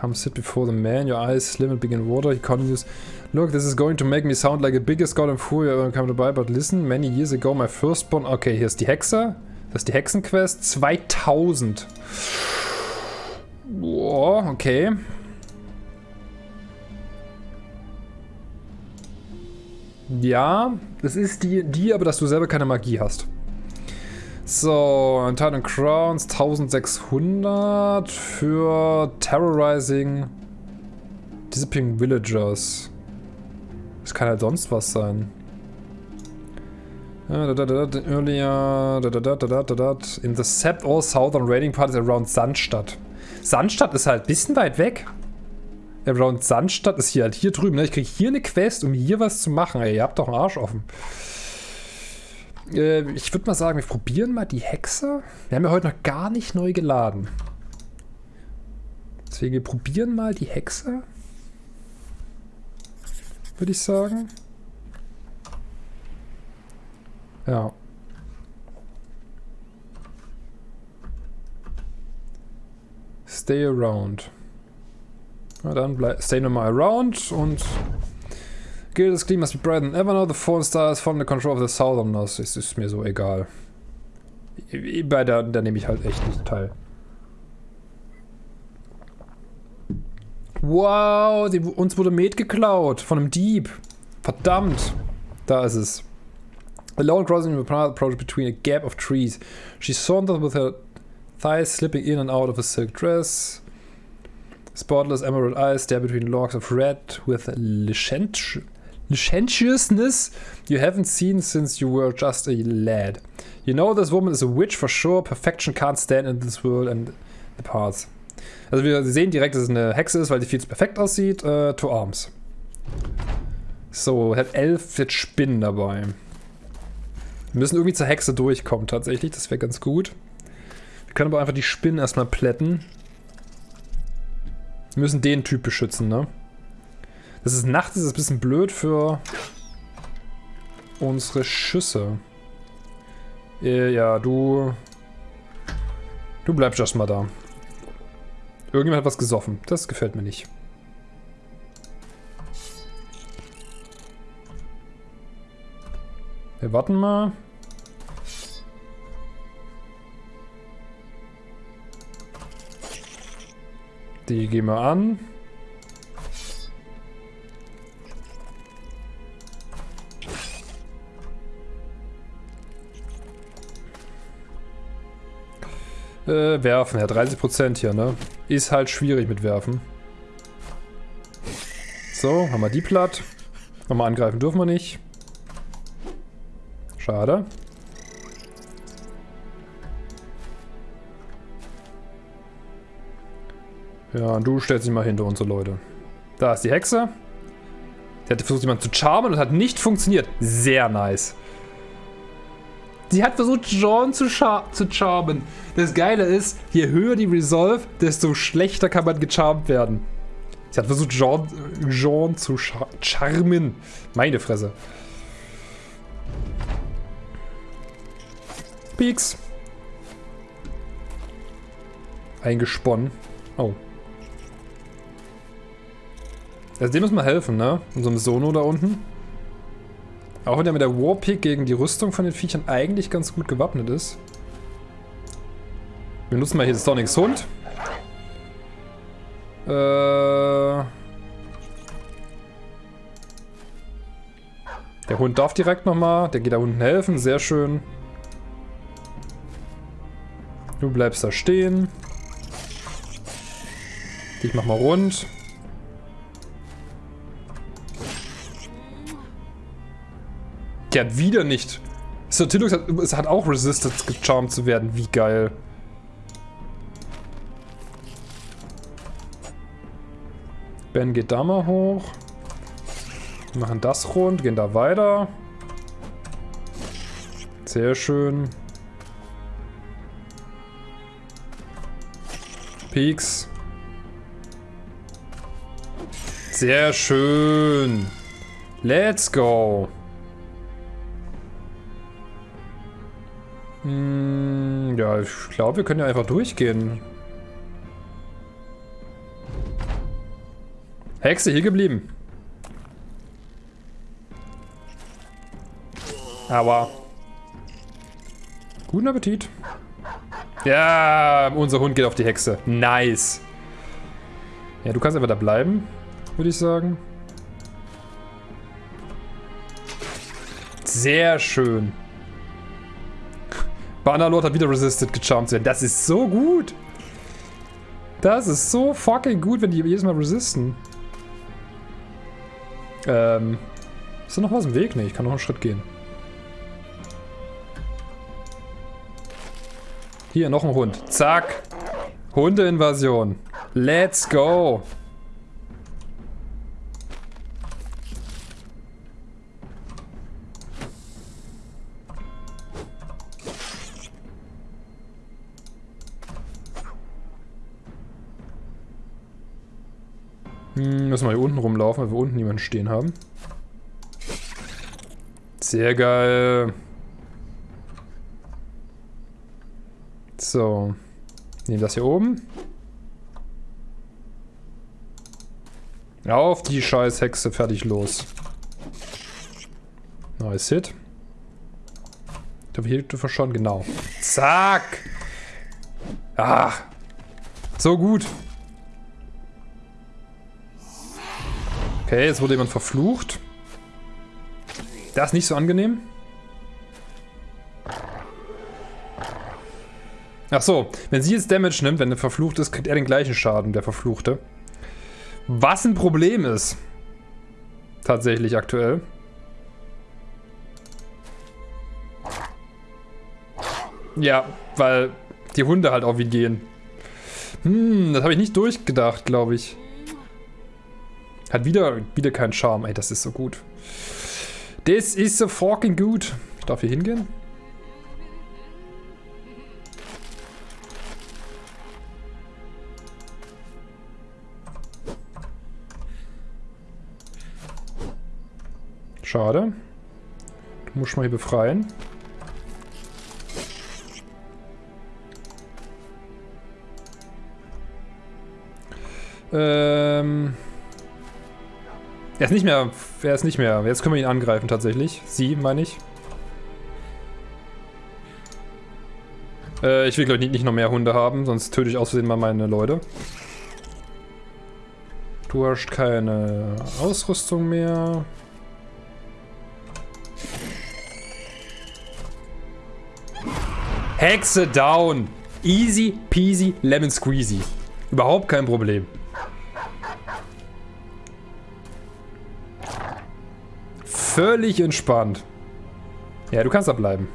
Come sit before the man, your eyes slim and big in water. He continues, Look, this is going to make me sound like the biggest god in Fury ever come to buy, but listen, many years ago my firstborn... Okay, hier ist die Hexe. Das ist die Hexenquest. 2000. Boah, okay. Ja, das ist die, die, aber dass du selber keine Magie hast. So, Titan Crowns 1600 für Terrorizing Disappearing Villagers. Das kann halt sonst was sein. Earlier, in the Sept all southern raiding parties around Sandstadt. Sandstadt ist halt ein bisschen weit weg. Around Sandstadt ist hier halt hier drüben. Ne? Ich kriege hier eine Quest, um hier was zu machen. Ey, ihr habt doch einen Arsch offen. Äh, ich würde mal sagen, wir probieren mal die Hexe. Wir haben ja heute noch gar nicht neu geladen. Deswegen, wir probieren mal die Hexe. Würde ich sagen. Ja. Stay around. Na dann stay nochmal around und Gildes Clean must be brighter than ever now. The Fallen Star is from the control of the Southerners. Es ist mir so egal. Bei der, da nehme ich halt echt nicht teil. Wow, die, uns wurde Met geklaut von einem Dieb. Verdammt. Da ist es. Alone crossing the path approached between a gap of trees. She sauntered with her thighs slipping in and out of a silk dress. Spotless emerald eyes stare between logs of red with licentious licentiousness you haven't seen since you were just a lad. You know this woman is a witch for sure. Perfection can't stand in this world and the parts. Also wir sehen direkt, dass es eine Hexe ist, weil die viel zu perfekt aussieht. Uh, to arms. So, hat elf jetzt Spinnen dabei. Wir müssen irgendwie zur Hexe durchkommen tatsächlich. Das wäre ganz gut. Wir können aber einfach die Spinnen erstmal plätten. Wir müssen den Typ beschützen, ne? Das ist nachts, ist ein bisschen blöd für unsere Schüsse. Äh, ja, du... Du bleibst erstmal da. Irgendjemand hat was gesoffen. Das gefällt mir nicht. Wir warten mal. Die gehen wir an. Äh, werfen, ja, 30% hier, ne? Ist halt schwierig mit werfen. So, haben wir die platt. Nochmal angreifen dürfen wir nicht. Schade. Ja, du stellst dich mal hinter unsere Leute. Da ist die Hexe. Sie hat versucht, jemanden zu charmen und hat nicht funktioniert. Sehr nice. Sie hat versucht, Jean zu, zu charmen. Das Geile ist, je höher die Resolve, desto schlechter kann man gecharmt werden. Sie hat versucht, Jean, Jean zu char charmen. Meine Fresse. Peaks. Eingesponnen. Oh. Also dem müssen wir helfen, ne? Unserem Sono da unten. Auch wenn er mit der Warpick gegen die Rüstung von den Viechern eigentlich ganz gut gewappnet ist. Wir nutzen mal hier Sonics Hund. Äh... Der Hund darf direkt nochmal. Der geht da unten helfen. Sehr schön. Du bleibst da stehen. Ich mach mal rund. Der hat wieder nicht. Sotilux hat, es hat auch resisted, gecharmt zu werden. Wie geil. Ben geht da mal hoch. Wir machen das rund, gehen da weiter. Sehr schön. Peaks. Sehr schön. Let's go. Hm, ja, ich glaube, wir können ja einfach durchgehen. Hexe, hier geblieben. Aber. Guten Appetit. Ja, unser Hund geht auf die Hexe. Nice. Ja, du kannst einfach da bleiben, würde ich sagen. Sehr schön. Bannerlord hat wieder resisted gecharmt werden. Das ist so gut. Das ist so fucking gut, wenn die jedes Mal resisten. Ähm. Ist da noch was im Weg? Ne, ich kann noch einen Schritt gehen. Hier, noch ein Hund. Zack. Hundeinvasion. Let's go. Müssen wir hier unten rumlaufen, weil wir unten niemanden stehen haben. Sehr geil. So. Nehmen das hier oben. Auf die scheiß Hexe, fertig, los. Nice Hit. Ich hier schon? Genau. Zack! Ah! So gut. Okay, jetzt wurde jemand verflucht. Das ist nicht so angenehm. Ach so, wenn sie jetzt Damage nimmt, wenn er verflucht ist, kriegt er den gleichen Schaden, der Verfluchte. Was ein Problem ist. Tatsächlich aktuell. Ja, weil die Hunde halt auch wie gehen. Hm, das habe ich nicht durchgedacht, glaube ich. Hat wieder, wieder keinen Charme. Ey, das ist so gut. Das ist so fucking gut. Ich darf hier hingehen? Schade. Du musst mal hier befreien. Ähm... Er ist nicht mehr. Er ist nicht mehr. Jetzt können wir ihn angreifen tatsächlich. Sie, meine ich. Äh, ich will, glaube ich, nicht noch mehr Hunde haben, sonst töte ich aus Versehen mal meine Leute. Du hast keine Ausrüstung mehr. Hexe down. Easy peasy lemon squeezy. Überhaupt kein Problem. Völlig entspannt. Ja, du kannst da bleiben.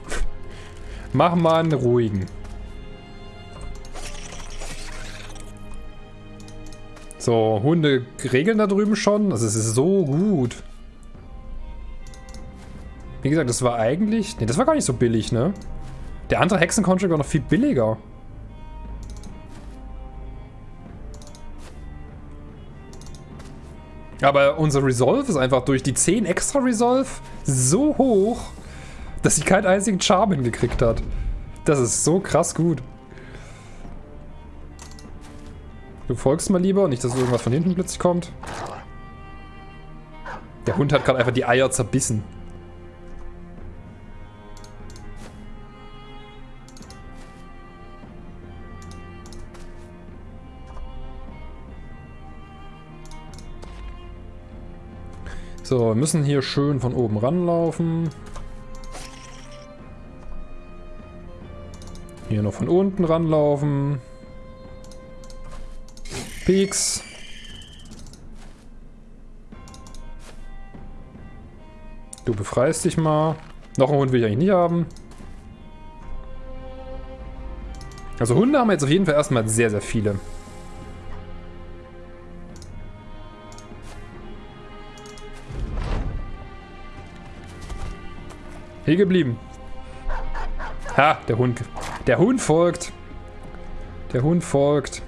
Mach mal einen ruhigen. So, Hunde regeln da drüben schon. Also es ist so gut. Wie gesagt, das war eigentlich... Ne, das war gar nicht so billig, ne? Der andere Hexencontract war noch viel billiger. Aber unser Resolve ist einfach durch die 10 extra Resolve so hoch, dass sie keinen einzigen Charm hingekriegt hat. Das ist so krass gut. Du folgst mal lieber, nicht, dass irgendwas von hinten plötzlich kommt. Der Hund hat gerade einfach die Eier zerbissen. So, wir müssen hier schön von oben ranlaufen. Hier noch von unten ranlaufen. Peaks. Du befreist dich mal. Noch einen Hund will ich eigentlich nicht haben. Also Hunde haben wir jetzt auf jeden Fall erstmal sehr, sehr viele. Hier geblieben. Ha, der Hund. Der Hund folgt. Der Hund folgt.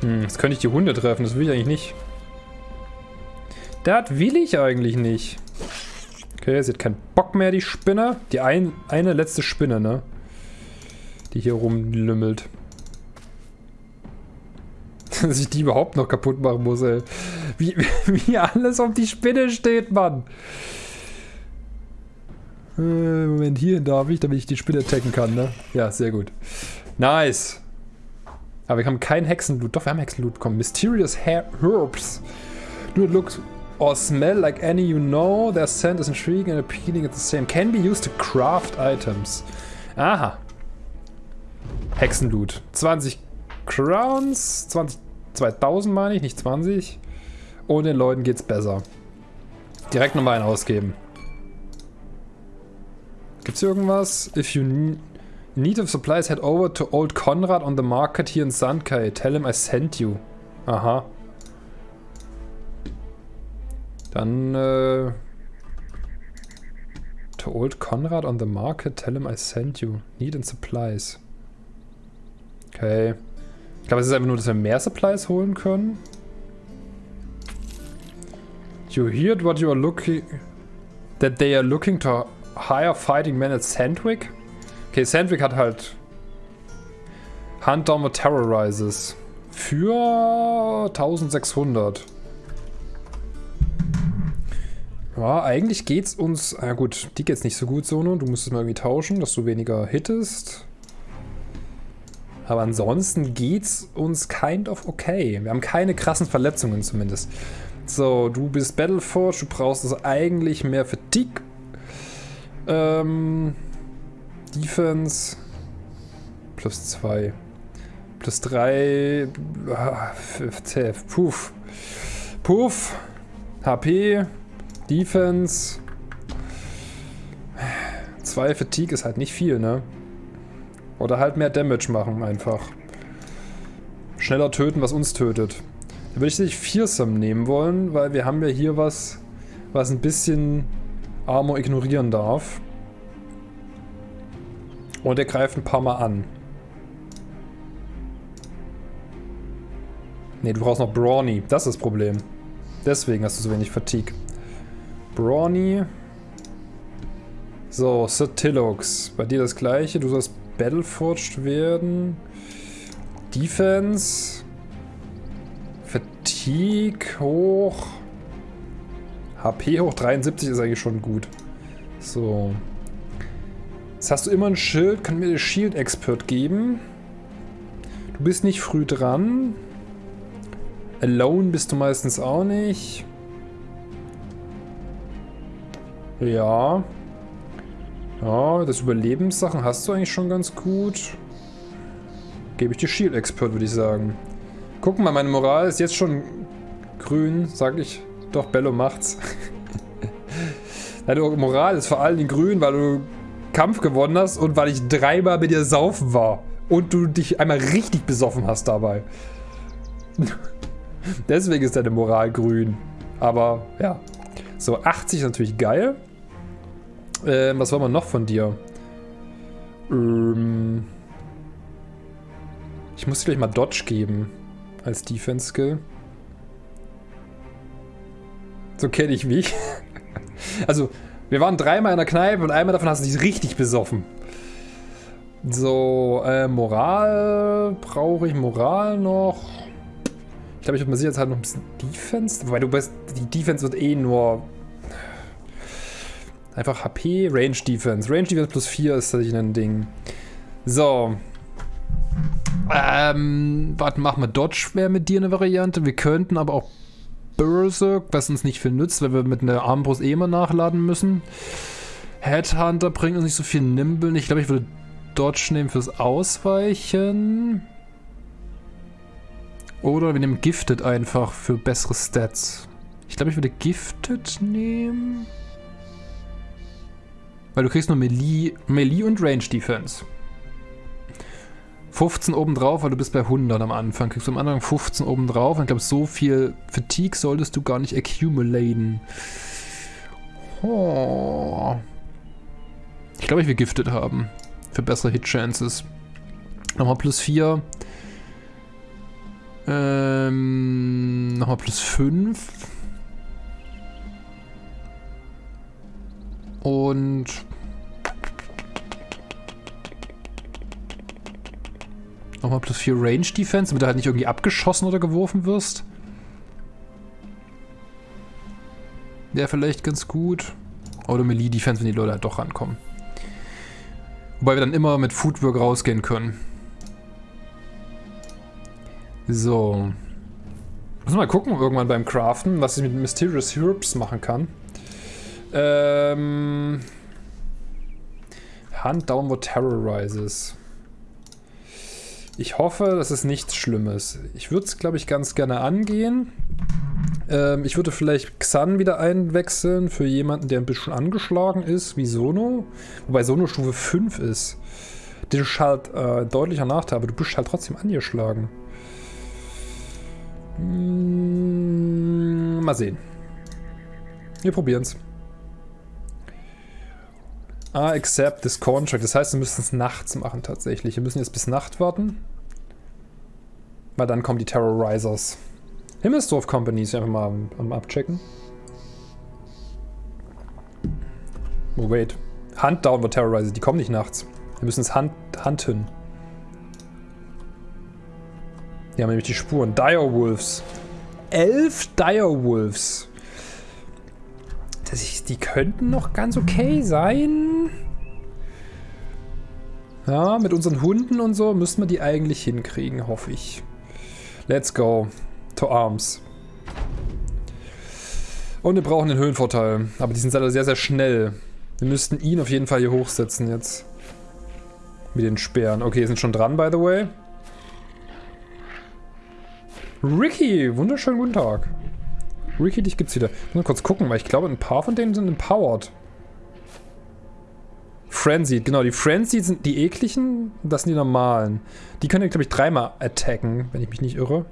Hm, jetzt könnte ich die Hunde treffen. Das will ich eigentlich nicht. Das will ich eigentlich nicht. Okay, sie hat keinen Bock mehr, die Spinne. Die ein, eine letzte Spinne, ne? Die hier rumlümmelt. Dass ich die überhaupt noch kaputt machen muss, ey. Wie, wie alles auf die Spinne steht, Mann. Äh, Moment, hier darf ich, damit ich die Spinne attacken kann, ne? Ja, sehr gut. Nice. Aber wir haben kein Hexenloot. Doch, wir haben Hexenloot bekommen. Mysterious Herbs. Do it look or smell like any you know. Their scent is intriguing and appealing at the same. Can be used to craft items. Aha. Hexenloot. 20 Crowns. 20, 2000 meine ich, nicht 20. Und den Leuten geht's besser. Direkt nochmal einen ausgeben. Gibt's hier irgendwas? If you need of supplies, head over to Old Conrad on the market here in Sandkai. Tell him I sent you. Aha. Dann, äh... To Old Conrad on the market, tell him I sent you. Need and supplies. Okay. Ich glaube, es ist einfach nur, dass wir mehr Supplies holen können. You heard what you are looking... That they are looking to hire fighting men at Sandwick? Okay, Sandwick hat halt... Hunt down the Terrorizes. Für 1600. Ja, eigentlich geht's uns... Na gut, die geht's nicht so gut, Sono. Du musst es mal irgendwie tauschen, dass du weniger hittest. Aber ansonsten geht's uns kind of okay. Wir haben keine krassen Verletzungen zumindest. So, du bist Battleforge, du brauchst also eigentlich mehr Fatigue. Ähm, Defense. Plus 2. Plus 3. Ah, Puff. Puff. HP. Defense. 2 Fatigue ist halt nicht viel, ne? Oder halt mehr Damage machen einfach. Schneller töten, was uns tötet. Da würde ich nicht Fearsome nehmen wollen, weil wir haben ja hier was, was ein bisschen Armor ignorieren darf. Und er greift ein paar Mal an. Ne, du brauchst noch Brawny. Das ist das Problem. Deswegen hast du so wenig Fatigue. Brawny. So, Satilux. Bei dir das gleiche. Du sollst Battleforged werden. Defense. Fatigue hoch. HP hoch 73 ist eigentlich schon gut. So. Jetzt hast du immer ein Schild. Kann mir das Shield Expert geben. Du bist nicht früh dran. Alone bist du meistens auch nicht. Ja. Ja, das Überlebenssachen hast du eigentlich schon ganz gut. Gebe ich dir Shield Expert, würde ich sagen. Guck mal, meine Moral ist jetzt schon grün, sag ich. Doch, Bello macht's. Deine Moral ist vor allem grün, weil du Kampf gewonnen hast und weil ich dreimal mit dir saufen war. Und du dich einmal richtig besoffen hast dabei. Deswegen ist deine Moral grün. Aber ja. So, 80 ist natürlich geil. Ähm, was wollen wir noch von dir? Ähm ich muss dir gleich mal Dodge geben. Als Defense-Skill. So kenne ich mich. also, wir waren dreimal in der Kneipe und einmal davon hast du dich richtig besoffen. So, äh, Moral. Brauche ich Moral noch? Ich glaube, ich würde mir jetzt halt noch ein bisschen Defense. Wobei du bist. Die Defense wird eh nur. Einfach HP, Range Defense. Range Defense plus 4 ist tatsächlich ein Ding. So. Ähm, warte, machen wir Dodge wäre mit dir eine Variante. Wir könnten aber auch Berserk, was uns nicht viel nützt, weil wir mit einer Armbrust eh immer nachladen müssen. Headhunter bringt uns nicht so viel Nimble. Ich glaube, ich würde Dodge nehmen fürs Ausweichen. Oder wir nehmen Gifted einfach für bessere Stats. Ich glaube, ich würde Gifted nehmen. Weil du kriegst nur Melee, Melee und Range Defense. 15 obendrauf, weil du bist bei 100 am Anfang. Kriegst du am Anfang 15 obendrauf. Und ich glaube, so viel Fatigue solltest du gar nicht accumulaten. Oh. Ich glaube, ich will Gifted haben. Für bessere Hit-Chances. Nochmal plus 4. Ähm, nochmal plus 5. Und... Nochmal plus 4 Range Defense, damit du halt nicht irgendwie abgeschossen oder geworfen wirst. Wäre vielleicht ganz gut. Oder Melee Defense, wenn die Leute halt doch rankommen. Wobei wir dann immer mit Footwork rausgehen können. So. Muss mal gucken irgendwann beim Craften, was ich mit Mysterious Herbs machen kann. Ähm. Hand Downward Terrorizes. Ich hoffe, das ist nichts Schlimmes. Ich würde es, glaube ich, ganz gerne angehen. Ähm, ich würde vielleicht Xan wieder einwechseln für jemanden, der ein bisschen angeschlagen ist, wie Sono. Wobei Sono Stufe 5 ist. Das ist halt äh, deutlicher Nachteil, aber du bist halt trotzdem angeschlagen. Hm, mal sehen. Wir probieren es. Ah, accept this contract. Das heißt, wir müssen es nachts machen tatsächlich. Wir müssen jetzt bis Nacht warten. Weil dann kommen die Terrorizers. Himmelsdorf Companies einfach mal am, am abchecken. Oh, wait. Hunt Downward Terrorizers, die kommen nicht nachts. Wir müssen es hunt, hunten. Die haben nämlich die Spuren. Direwolves. Elf Direwolves. Das die könnten noch ganz okay sein. Ja, mit unseren Hunden und so müssen wir die eigentlich hinkriegen, hoffe ich. Let's go. To arms. Und wir brauchen den Höhenvorteil. Aber die sind alle sehr, sehr schnell. Wir müssten ihn auf jeden Fall hier hochsetzen jetzt. Mit den Speeren. Okay, sind schon dran, by the way. Ricky, wunderschönen guten Tag. Ricky, dich gibt's wieder. Ich muss mal kurz gucken, weil ich glaube, ein paar von denen sind empowered. Frenzied, genau. Die Frenzied sind die ekligen, das sind die normalen. Die können, glaube ich, dreimal attacken, wenn ich mich nicht irre.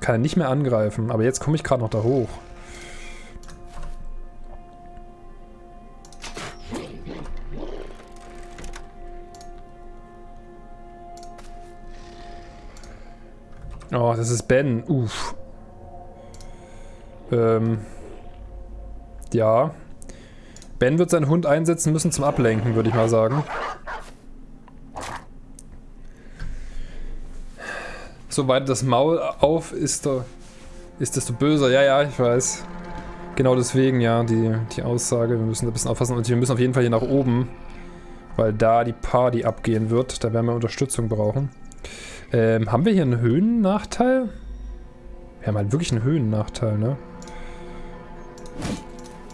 Kann er nicht mehr angreifen, aber jetzt komme ich gerade noch da hoch. Oh, das ist Ben. Uff. Ähm. Ja. Ben wird seinen Hund einsetzen müssen zum Ablenken, würde ich mal sagen. Soweit das Maul auf ist, ist desto böser. Ja, ja, ich weiß. Genau deswegen, ja, die, die Aussage. Wir müssen da ein bisschen aufpassen. Und wir müssen auf jeden Fall hier nach oben. Weil da die Party abgehen wird. Da werden wir Unterstützung brauchen. Ähm, haben wir hier einen Höhennachteil? Wir haben halt wirklich einen Höhennachteil, ne?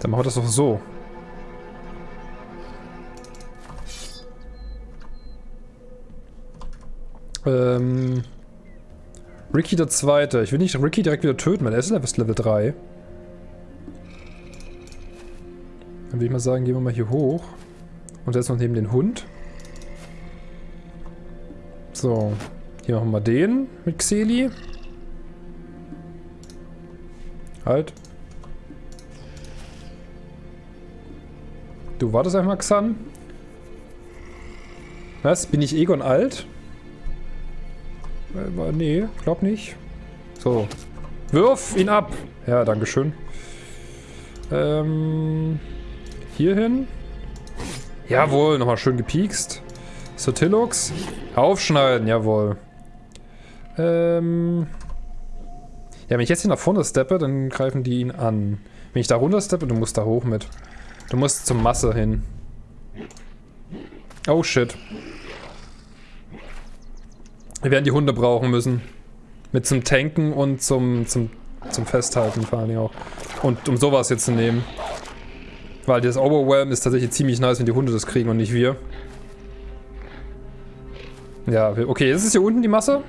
Dann machen wir das doch so. Ähm... Ricky der Zweite. Ich will nicht Ricky direkt wieder töten, weil er ist erst Level 3. Dann würde ich mal sagen, gehen wir mal hier hoch. Und setzen uns neben den Hund. So. Hier machen wir den mit Xeli. Halt. Du wartest einfach, Xan. Was? Bin ich Egon alt? Äh, nee, glaub nicht. So. Wirf ihn ab! Ja, dankeschön. Ähm. Hierhin. Jawohl, nochmal schön gepiekst. Sotilux. Aufschneiden, jawohl. Ähm. Ja, wenn ich jetzt hier nach vorne steppe, dann greifen die ihn an. Wenn ich da runter steppe, du musst da hoch mit. Du musst zur Masse hin. Oh shit. Wir werden die Hunde brauchen müssen. Mit zum Tanken und zum, zum, zum Festhalten vor allem auch. Und um sowas jetzt zu nehmen. Weil das Overwhelm ist tatsächlich ziemlich nice, wenn die Hunde das kriegen und nicht wir. Ja, okay, jetzt ist hier unten die Masse.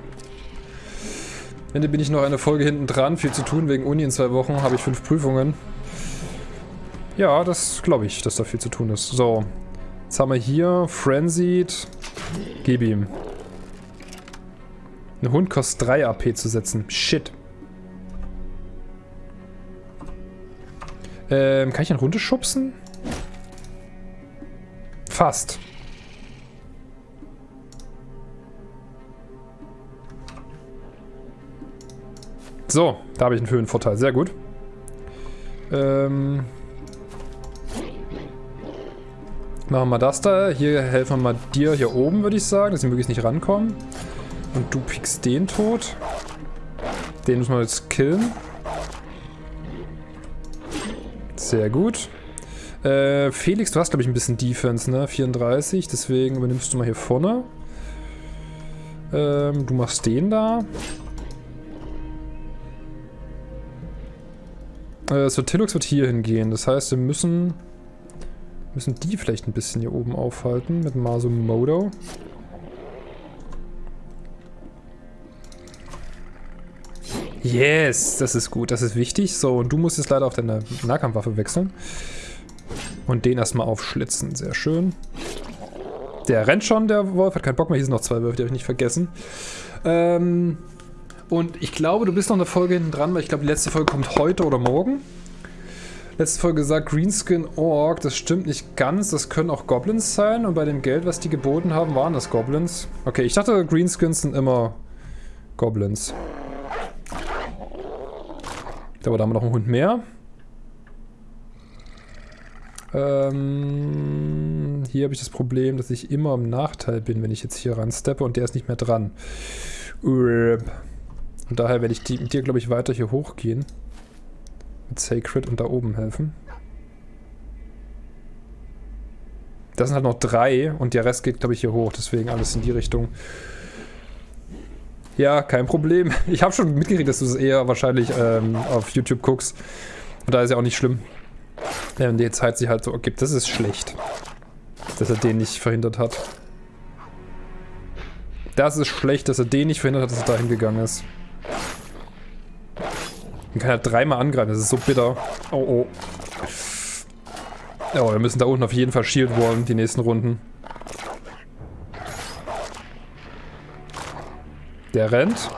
Ende bin ich noch eine Folge hinten dran. Viel zu tun wegen Uni in zwei Wochen. Habe ich fünf Prüfungen. Ja, das glaube ich, dass da viel zu tun ist. So. Jetzt haben wir hier Frenzied. Gib ihm. Ein Hund kostet 3 AP zu setzen. Shit. Ähm, kann ich ihn runterschubsen? Fast. So, da habe ich einen Höhenvorteil. Sehr gut. Ähm... Machen wir das da. Hier helfen wir mal dir hier oben, würde ich sagen, dass sie möglichst nicht rankommen. Und du pickst den tot. Den müssen wir jetzt killen. Sehr gut. Äh, Felix, du hast, glaube ich, ein bisschen Defense, ne? 34, deswegen übernimmst du mal hier vorne. Ähm, du machst den da. Äh, so, Tillux wird hier hingehen. Das heißt, wir müssen... Müssen die vielleicht ein bisschen hier oben aufhalten mit Masumodo. Yes, das ist gut, das ist wichtig. So, und du musst jetzt leider auf deine Nahkampfwaffe wechseln. Und den erstmal aufschlitzen, sehr schön. Der rennt schon, der Wolf, hat keinen Bock mehr. Hier sind noch zwei Wölfe, die habe ich nicht vergessen. Ähm, und ich glaube, du bist noch eine Folge hinten dran, weil ich glaube, die letzte Folge kommt heute oder morgen. Letzte Folge gesagt, Greenskin Org, das stimmt nicht ganz, das können auch Goblins sein. Und bei dem Geld, was die geboten haben, waren das Goblins. Okay, ich dachte, Greenskins sind immer Goblins. Aber da haben wir noch einen Hund mehr. Ähm, hier habe ich das Problem, dass ich immer im Nachteil bin, wenn ich jetzt hier ran steppe und der ist nicht mehr dran. Und daher werde ich die, mit dir, glaube ich, weiter hier hochgehen. Mit Sacred und da oben helfen. Das sind halt noch drei und der Rest geht, glaube ich, hier hoch. Deswegen alles in die Richtung. Ja, kein Problem. Ich habe schon mitgekriegt, dass du es eher wahrscheinlich ähm, auf YouTube guckst. Und da ist ja auch nicht schlimm. Wenn die Zeit sich halt so ergibt. Das ist schlecht. Dass er den nicht verhindert hat. Das ist schlecht, dass er den nicht verhindert hat, dass er dahin gegangen ist. Man kann ja dreimal angreifen, das ist so bitter. Oh, oh. Oh, wir müssen da unten auf jeden Fall Shield wallen, die nächsten Runden. Der rennt.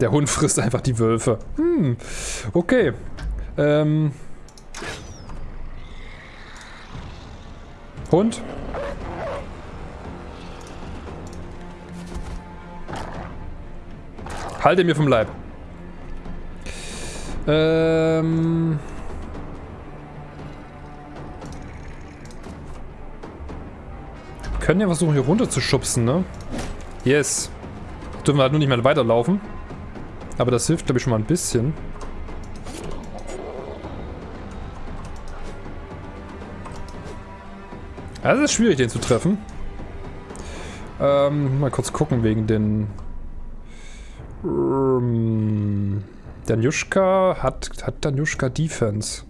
Der Hund frisst einfach die Wölfe. Hm, okay. Ähm. Hund. Halte mir vom Leib. Ähm... können ja versuchen, hier runter zu schubsen, ne? Yes. Dürfen wir halt nur nicht mehr weiterlaufen. Aber das hilft, glaube ich, schon mal ein bisschen. Es ist schwierig, den zu treffen. Ähm, mal kurz gucken wegen den... Ähm, Danjushka hat, hat Danjushka Defense.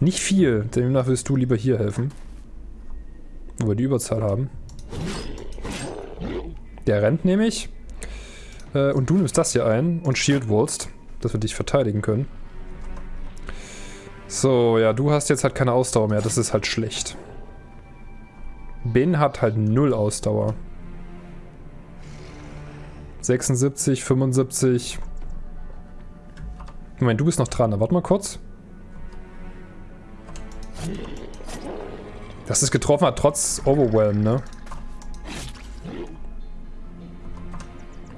Nicht viel, demnach willst du lieber hier helfen. Wo wir die Überzahl haben. Der rennt nämlich. Äh, und du nimmst das hier ein und Shield Wallst, dass wir dich verteidigen können. So, ja, du hast jetzt halt keine Ausdauer mehr. Das ist halt schlecht. Ben hat halt null Ausdauer. 76, 75. Moment, du bist noch dran. Warte mal kurz. Das ist getroffen hat, trotz Overwhelm, ne?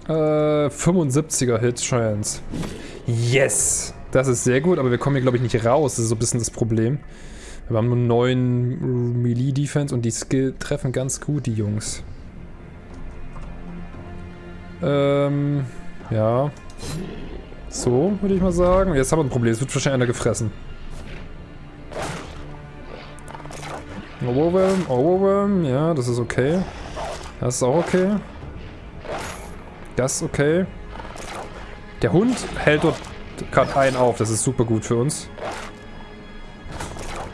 Äh, 75er Hit Chance. Yes! Das ist sehr gut, aber wir kommen hier, glaube ich, nicht raus. Das ist so ein bisschen das Problem. Wir haben nur 9 Melee-Defense und die Skill treffen ganz gut, die Jungs. Ähm, ja. So, würde ich mal sagen. Jetzt haben wir ein Problem. Es wird wahrscheinlich einer gefressen. Overwhelm, Overwhelm. Ja, das ist okay. Das ist auch okay. Das ist okay. Der Hund hält dort gerade einen auf. Das ist super gut für uns.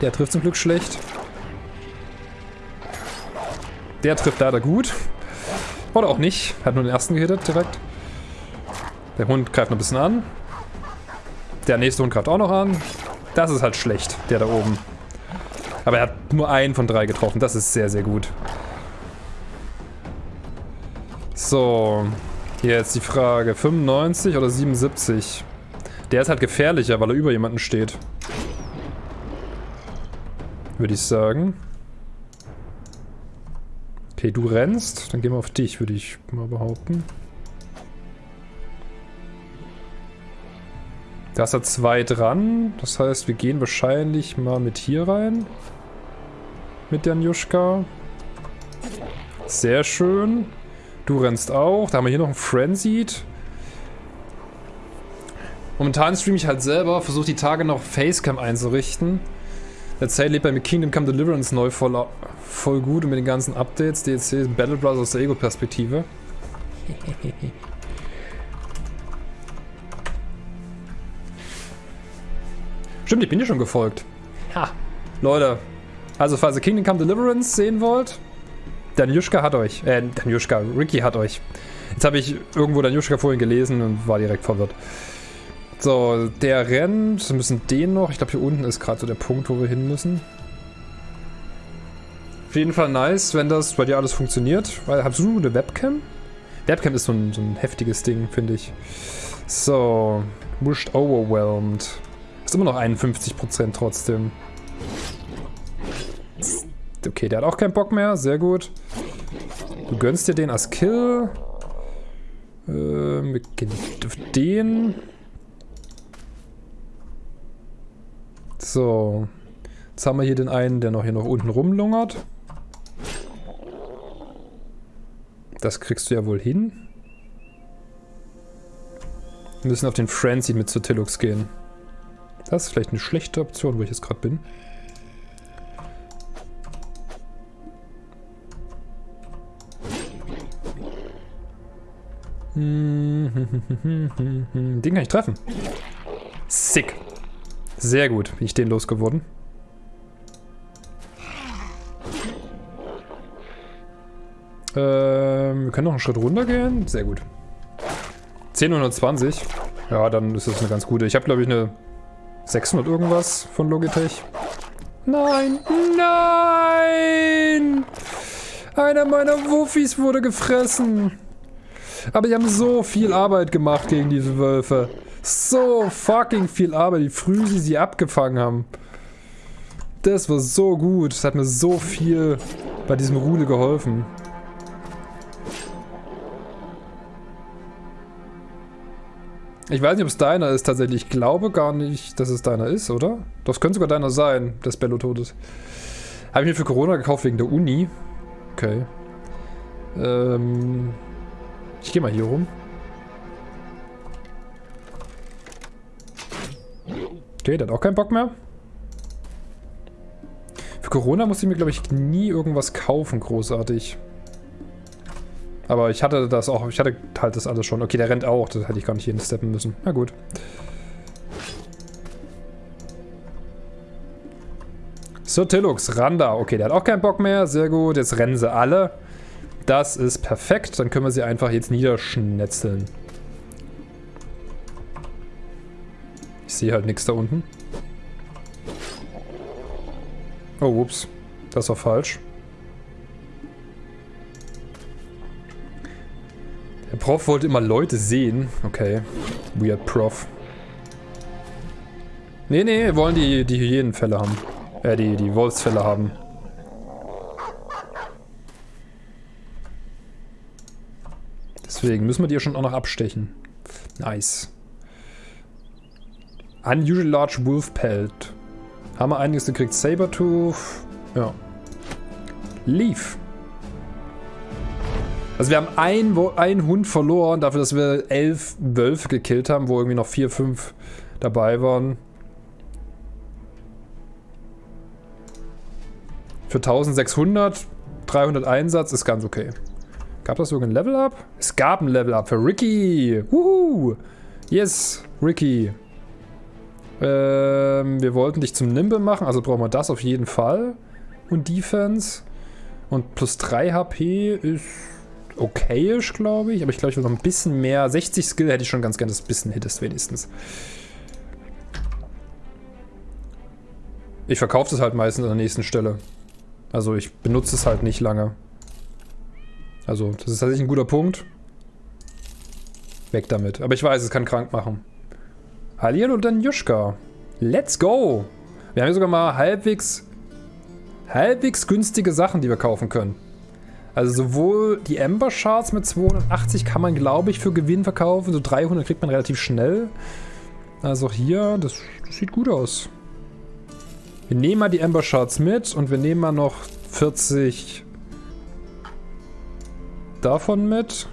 Der trifft zum Glück schlecht. Der trifft leider gut. Oder auch nicht. Hat nur den ersten gehittet direkt. Der Hund greift noch ein bisschen an. Der nächste Hund greift auch noch an. Das ist halt schlecht, der da oben. Aber er hat nur einen von drei getroffen. Das ist sehr, sehr gut. So. Jetzt die Frage. 95 oder 77? Der ist halt gefährlicher, weil er über jemanden steht. Würde ich sagen. Okay, du rennst. Dann gehen wir auf dich, würde ich mal behaupten. Da ist er zwei dran. Das heißt, wir gehen wahrscheinlich mal mit hier rein. Mit der Njuschka. Sehr schön. Du rennst auch. Da haben wir hier noch einen Frenzied. Momentan streame ich halt selber, versuche die Tage noch Facecam einzurichten. Lebt bei mir Kingdom Come Deliverance neu voll, voll gut und mit den ganzen Updates, DLC, Battle Brothers aus der Ego-Perspektive. Stimmt, ich bin dir schon gefolgt. Ha. Leute, also falls ihr Kingdom Come Deliverance sehen wollt, Danjuschka hat euch. Äh, Danjuschka, Ricky hat euch. Jetzt habe ich irgendwo Danjuschka vorhin gelesen und war direkt verwirrt. So, der rennt. Wir müssen den noch. Ich glaube, hier unten ist gerade so der Punkt, wo wir hin müssen. Auf jeden Fall nice, wenn das bei dir alles funktioniert. Weil, hast du eine Webcam? Webcam ist so ein, so ein heftiges Ding, finde ich. So, Wished Overwhelmed. Ist immer noch 51% trotzdem. Okay, der hat auch keinen Bock mehr. Sehr gut. Du gönnst dir den als Kill. Ähm, wir gehen auf den. So. Jetzt haben wir hier den einen, der noch hier noch unten rumlungert. Das kriegst du ja wohl hin. Wir müssen auf den Frenzy mit Sotilux gehen. Das ist vielleicht eine schlechte Option, wo ich jetzt gerade bin. Den kann ich treffen. Sick. Sehr gut, bin ich den losgeworden. Ähm, wir können noch einen Schritt runter gehen. Sehr gut. 1020. Ja, dann ist das eine ganz gute. Ich habe, glaube ich, eine 600 irgendwas von Logitech. Nein! Nein! Einer meiner Wuffis wurde gefressen. Aber die haben so viel Arbeit gemacht gegen diese Wölfe. So fucking viel Arbeit, wie früh sie sie abgefangen haben. Das war so gut. Das hat mir so viel bei diesem Rudel geholfen. Ich weiß nicht, ob es deiner ist tatsächlich. Ich glaube gar nicht, dass es deiner ist, oder? Das könnte sogar deiner sein, das Bello tot ist. Habe ich mir für Corona gekauft wegen der Uni. Okay. Ähm, ich gehe mal hier rum. Okay, der hat auch keinen Bock mehr. Für Corona musste ich mir, glaube ich, nie irgendwas kaufen, großartig. Aber ich hatte das auch, ich hatte halt das alles schon. Okay, der rennt auch, das hätte ich gar nicht jeden steppen müssen. Na gut. So, Tillux, Randa. Okay, der hat auch keinen Bock mehr. Sehr gut. Jetzt rennen sie alle. Das ist perfekt. Dann können wir sie einfach jetzt niederschnetzeln. Ich sehe halt nichts da unten. Oh, ups. Das war falsch. Der Prof wollte immer Leute sehen. Okay. Weird Prof. Nee, nee, wollen die, die Hyänenfälle haben. Äh, die, die Wolfsfälle haben. Deswegen müssen wir die ja schon auch noch abstechen. Nice. Unusually large wolf pelt. Haben wir einiges gekriegt. Sabertooth. Ja. Leaf. Also wir haben einen, einen Hund verloren, dafür, dass wir elf Wölfe gekillt haben, wo irgendwie noch vier, fünf dabei waren. Für 1600, 300 Einsatz ist ganz okay. Gab das irgendein Level-Up? Es gab ein Level-Up für Ricky. Wuhu. Yes, Ricky. Ähm, wir wollten dich zum Nimble machen, also brauchen wir das auf jeden Fall. Und Defense. Und plus 3 HP ist okayisch, glaube ich. Aber ich glaube, ich will noch ein bisschen mehr. 60 Skill hätte ich schon ganz gerne, das bisschen hittest wenigstens. Ich verkaufe das halt meistens an der nächsten Stelle. Also ich benutze es halt nicht lange. Also das ist tatsächlich ein guter Punkt. Weg damit. Aber ich weiß, es kann krank machen. Hallihallo und dann Juschka. Let's go! Wir haben hier sogar mal halbwegs, halbwegs günstige Sachen, die wir kaufen können. Also sowohl die Ember Shards mit 280 kann man, glaube ich, für Gewinn verkaufen. So 300 kriegt man relativ schnell. Also hier, das, das sieht gut aus. Wir nehmen mal die Ember Shards mit und wir nehmen mal noch 40 davon mit.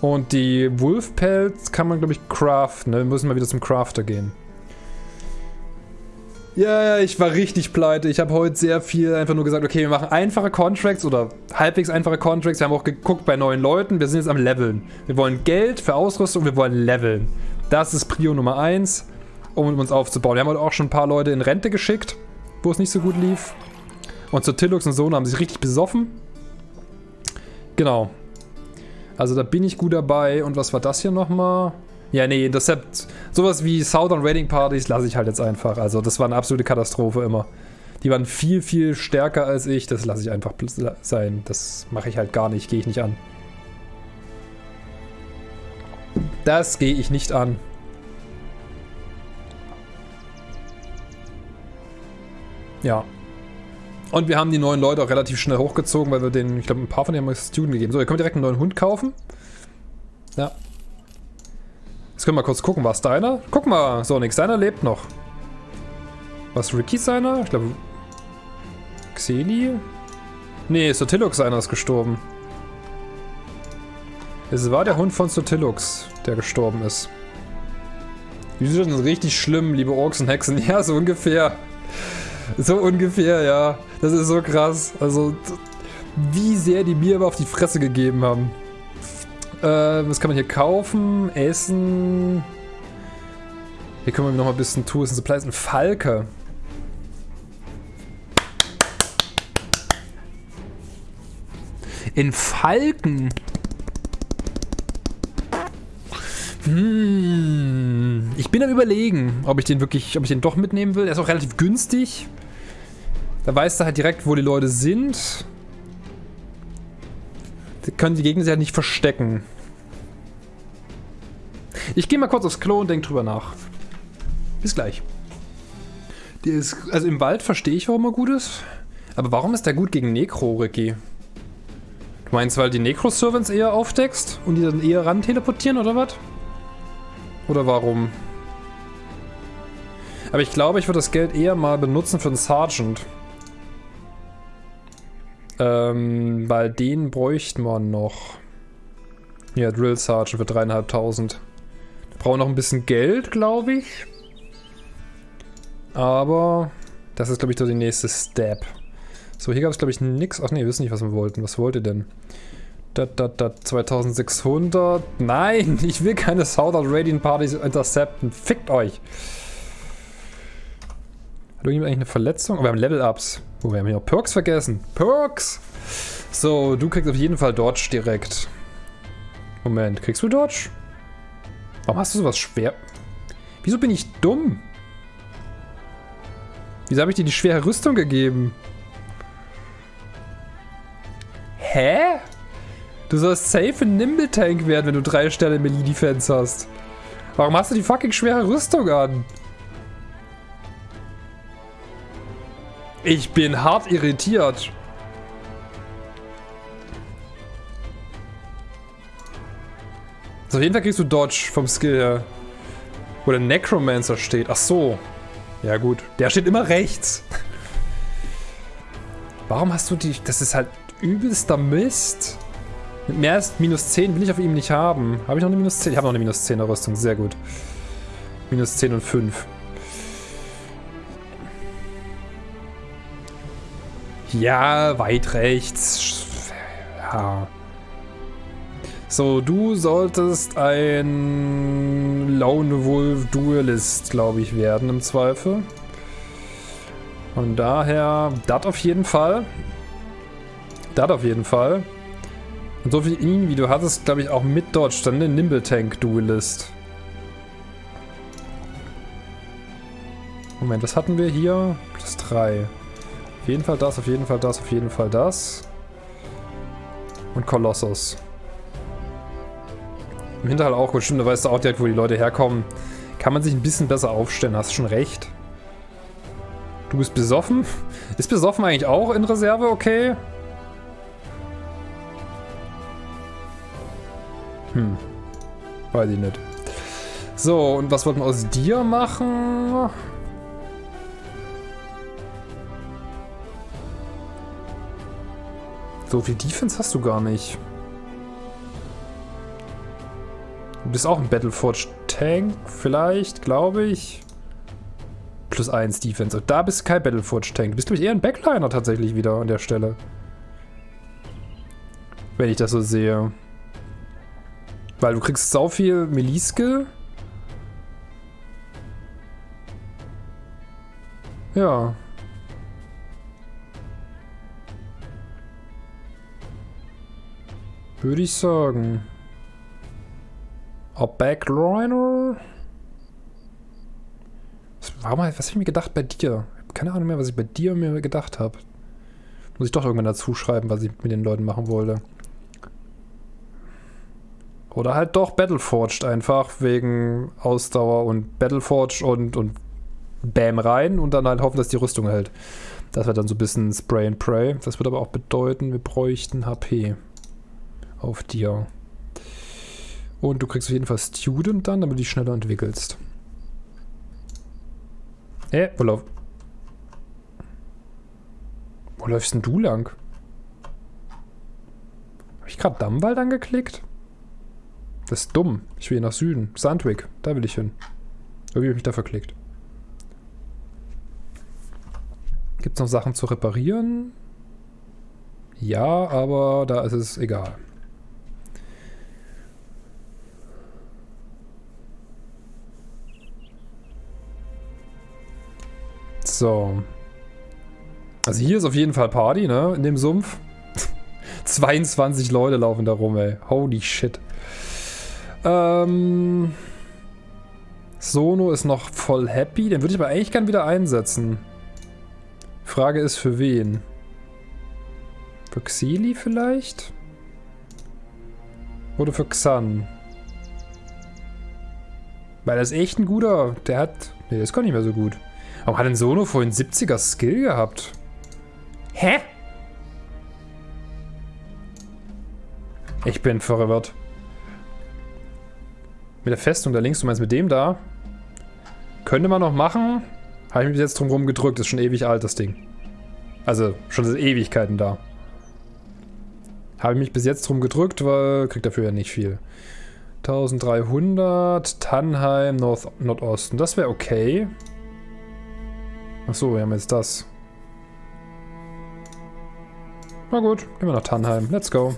Und die Wolfpelz kann man, glaube ich, craften. Ne? Wir müssen mal wieder zum Crafter gehen. Ja, ja, ich war richtig pleite. Ich habe heute sehr viel einfach nur gesagt, okay, wir machen einfache Contracts oder halbwegs einfache Contracts. Wir haben auch geguckt bei neuen Leuten. Wir sind jetzt am Leveln. Wir wollen Geld für Ausrüstung, wir wollen Leveln. Das ist Prio Nummer 1 um uns aufzubauen. Wir haben heute auch schon ein paar Leute in Rente geschickt, wo es nicht so gut lief. Und zu Tillux und Sohn haben sich richtig besoffen. Genau. Also da bin ich gut dabei. Und was war das hier nochmal? Ja, nee, Intercept. Sowas wie Southern Raiding Parties lasse ich halt jetzt einfach. Also das war eine absolute Katastrophe immer. Die waren viel, viel stärker als ich. Das lasse ich einfach sein. Das mache ich halt gar nicht. Gehe ich nicht an. Das gehe ich nicht an. Ja. Und wir haben die neuen Leute auch relativ schnell hochgezogen, weil wir den, ich glaube, ein paar von denen haben wir Student gegeben. So, ihr könnt direkt einen neuen Hund kaufen. Ja. Jetzt können wir mal kurz gucken, was deiner? Guck mal, so nix, deiner lebt noch. Was Ricky seiner? Ich glaube. Xeni? Nee, Sotilux seiner ist gestorben. Es war der Hund von Sotilux, der gestorben ist. Die sind richtig schlimm, liebe Orks und Hexen. Ja, so ungefähr. So ungefähr, ja. Das ist so krass. Also, wie sehr die mir aber auf die Fresse gegeben haben. Äh, was kann man hier kaufen? Essen. Hier können wir noch mal ein bisschen Tools und Supplies. Ein Falke. In Falken? Hm, ich bin am überlegen, ob ich den wirklich, ob ich den doch mitnehmen will. Er ist auch relativ günstig. Da weißt du halt direkt, wo die Leute sind. Die können die Gegner sich halt nicht verstecken. Ich gehe mal kurz aufs Klo und denke drüber nach. Bis gleich. Der ist, also im Wald verstehe ich, warum er gut ist. Aber warum ist der gut gegen Necro, Ricky? Du meinst, weil die Necro-Servants eher aufdeckst und die dann eher ran teleportieren oder was? Oder warum? Aber ich glaube, ich würde das Geld eher mal benutzen für einen Sergeant. Ähm, weil den bräuchten wir noch. Ja, Drill Sergeant für dreieinhalbtausend. Brauchen noch ein bisschen Geld, glaube ich. Aber das ist, glaube ich, so die nächste Step. So, hier gab es, glaube ich, nichts. Ach nee, wir wissen nicht, was wir wollten. Was wollt ihr denn? Da, da, da, 2600. Nein, ich will keine Southern Radiant Partys intercepten. Fickt euch. Irgendjemand eigentlich eine Verletzung? Oh, wir haben Level-Ups. Oh, wir haben hier noch Perks vergessen. Perks! So, du kriegst auf jeden Fall Dodge direkt. Moment, kriegst du Dodge? Warum hast du sowas schwer? Wieso bin ich dumm? Wieso habe ich dir die schwere Rüstung gegeben? Hä? Du sollst safe ein Nimble Tank werden, wenn du drei Sterne Melee Defense hast. Warum hast du die fucking schwere Rüstung an? Ich bin hart irritiert. So, auf jeden Fall kriegst du Dodge vom Skill her. Wo der Necromancer steht. Ach so. Ja gut. Der steht immer rechts. Warum hast du die... Das ist halt übelster Mist. Mit mehr als minus 10 will ich auf ihm nicht haben. Habe ich noch eine minus 10? Ich habe noch eine minus 10er Rüstung. Sehr gut. Minus 10 und 5. Ja, weit rechts. Ja. So, du solltest ein Lone Wolf Duelist, glaube ich, werden im Zweifel. Von daher, das auf jeden Fall. Das auf jeden Fall. Und so viel ihn, wie du hattest, glaube ich, auch mit Dodge, dann den Nimble Tank Duelist. Moment, was hatten wir hier? Plus 3. Auf jeden Fall das, auf jeden Fall das, auf jeden Fall das. Und Kolossus. Im Hinterhalt auch gut, stimmt, da weißt du auch direkt, wo die Leute herkommen. Kann man sich ein bisschen besser aufstellen, hast schon recht. Du bist besoffen? Ist besoffen eigentlich auch in Reserve okay? Hm. Weiß ich nicht. So, und was wollten wir aus dir machen? So viel Defense hast du gar nicht. Du bist auch ein Battleforge Tank, vielleicht, glaube ich. Plus 1 Defense. Und da bist du kein Battleforge Tank. Du bist, glaube ich, eher ein Backliner tatsächlich wieder an der Stelle. Wenn ich das so sehe. Weil du kriegst sau viel Melee-Skill. Ja. Würde ich sagen. A Backliner? Warum, was habe ich mir gedacht bei dir? Keine Ahnung mehr, was ich bei dir mir gedacht habe. Muss ich doch irgendwann dazu schreiben, was ich mit den Leuten machen wollte. Oder halt doch Battleforged einfach, wegen Ausdauer und Battleforged und, und Bam rein und dann halt hoffen, dass die Rüstung hält. Das wird dann so ein bisschen Spray and Pray. Das würde aber auch bedeuten, wir bräuchten HP auf dir. Und du kriegst auf jeden Fall Student dann, damit du dich schneller entwickelst. Hä? Wo lauf... Wo läufst denn du lang? Habe ich gerade Dammwald angeklickt? Das ist dumm. Ich will hier nach Süden. Sandwick, da will ich hin. Irgendwie habe ich mich da verklickt. Gibt es noch Sachen zu reparieren? Ja, aber da ist es egal. So. Also hier ist auf jeden Fall Party, ne? In dem Sumpf. 22 Leute laufen da rum, ey. Holy shit. Ähm... Sono ist noch voll happy. Den würde ich aber eigentlich gern wieder einsetzen. Frage ist, für wen? Für Xili vielleicht? Oder für Xan? Weil er ist echt ein guter... Der hat... Ne, der ist gar nicht mehr so gut. Warum hat denn Sono vorhin 70er Skill gehabt? Hä? Ich bin verwirrt. Mit der Festung da links, du meinst mit dem da? Könnte man noch machen. Habe ich mich jetzt drum rum gedrückt. Ist schon ewig alt, das Ding. Also, schon seit Ewigkeiten da. Habe ich mich bis jetzt drum gedrückt, weil kriegt dafür ja nicht viel. 1300, Tannheim, North, Nordosten. Das wäre okay. Achso, wir haben jetzt das. Na gut, gehen wir nach Tannheim. Let's go.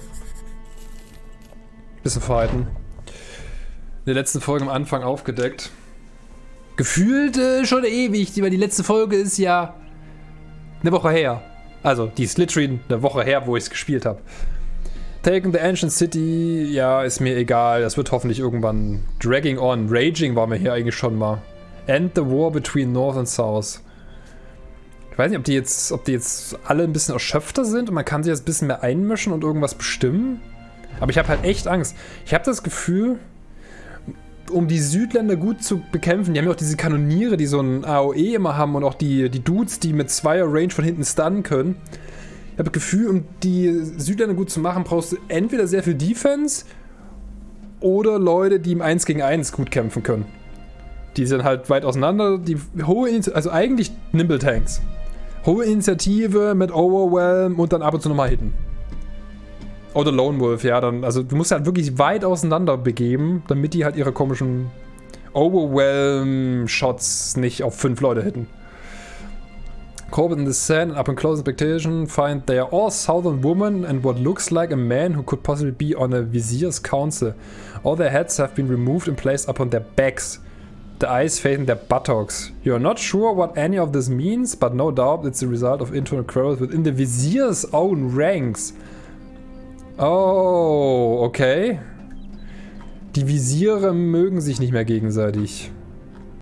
Bisschen fighten. In der letzten Folge am Anfang aufgedeckt. Gefühlt äh, schon ewig, weil die letzte Folge ist ja eine Woche her. Also, die ist literally eine Woche her, wo ich es gespielt habe. Taking the Ancient City, ja, ist mir egal. Das wird hoffentlich irgendwann Dragging On. Raging war mir hier eigentlich schon mal. End the War between North and South. Ich weiß nicht, ob die jetzt, ob die jetzt alle ein bisschen erschöpfter sind und man kann sich jetzt ein bisschen mehr einmischen und irgendwas bestimmen. Aber ich habe halt echt Angst. Ich habe das Gefühl, um die Südländer gut zu bekämpfen, die haben ja auch diese Kanoniere, die so ein AOE immer haben und auch die, die Dudes, die mit zweier Range von hinten stunnen können. Ich habe das Gefühl, um die Südländer gut zu machen, brauchst du entweder sehr viel Defense oder Leute, die im 1 gegen 1 gut kämpfen können. Die sind halt weit auseinander, die hohe, also eigentlich Nimble Tanks. Hohe Initiative mit Overwhelm und dann ab und zu nochmal hitten. Oder Lone Wolf, ja, dann, also du musst halt wirklich weit auseinander begeben, damit die halt ihre komischen Overwhelm-Shots nicht auf fünf Leute hitten. Corbett in the Sand and up in close expectation find they are all southern women and what looks like a man who could possibly be on a vizier's council. All their heads have been removed and placed upon their backs. The eyes facing their buttocks. You are not sure what any of this means, but no doubt it's the result of internal quarrels within the vizier's own ranks. Oh, okay. Die Visiere mögen sich nicht mehr gegenseitig.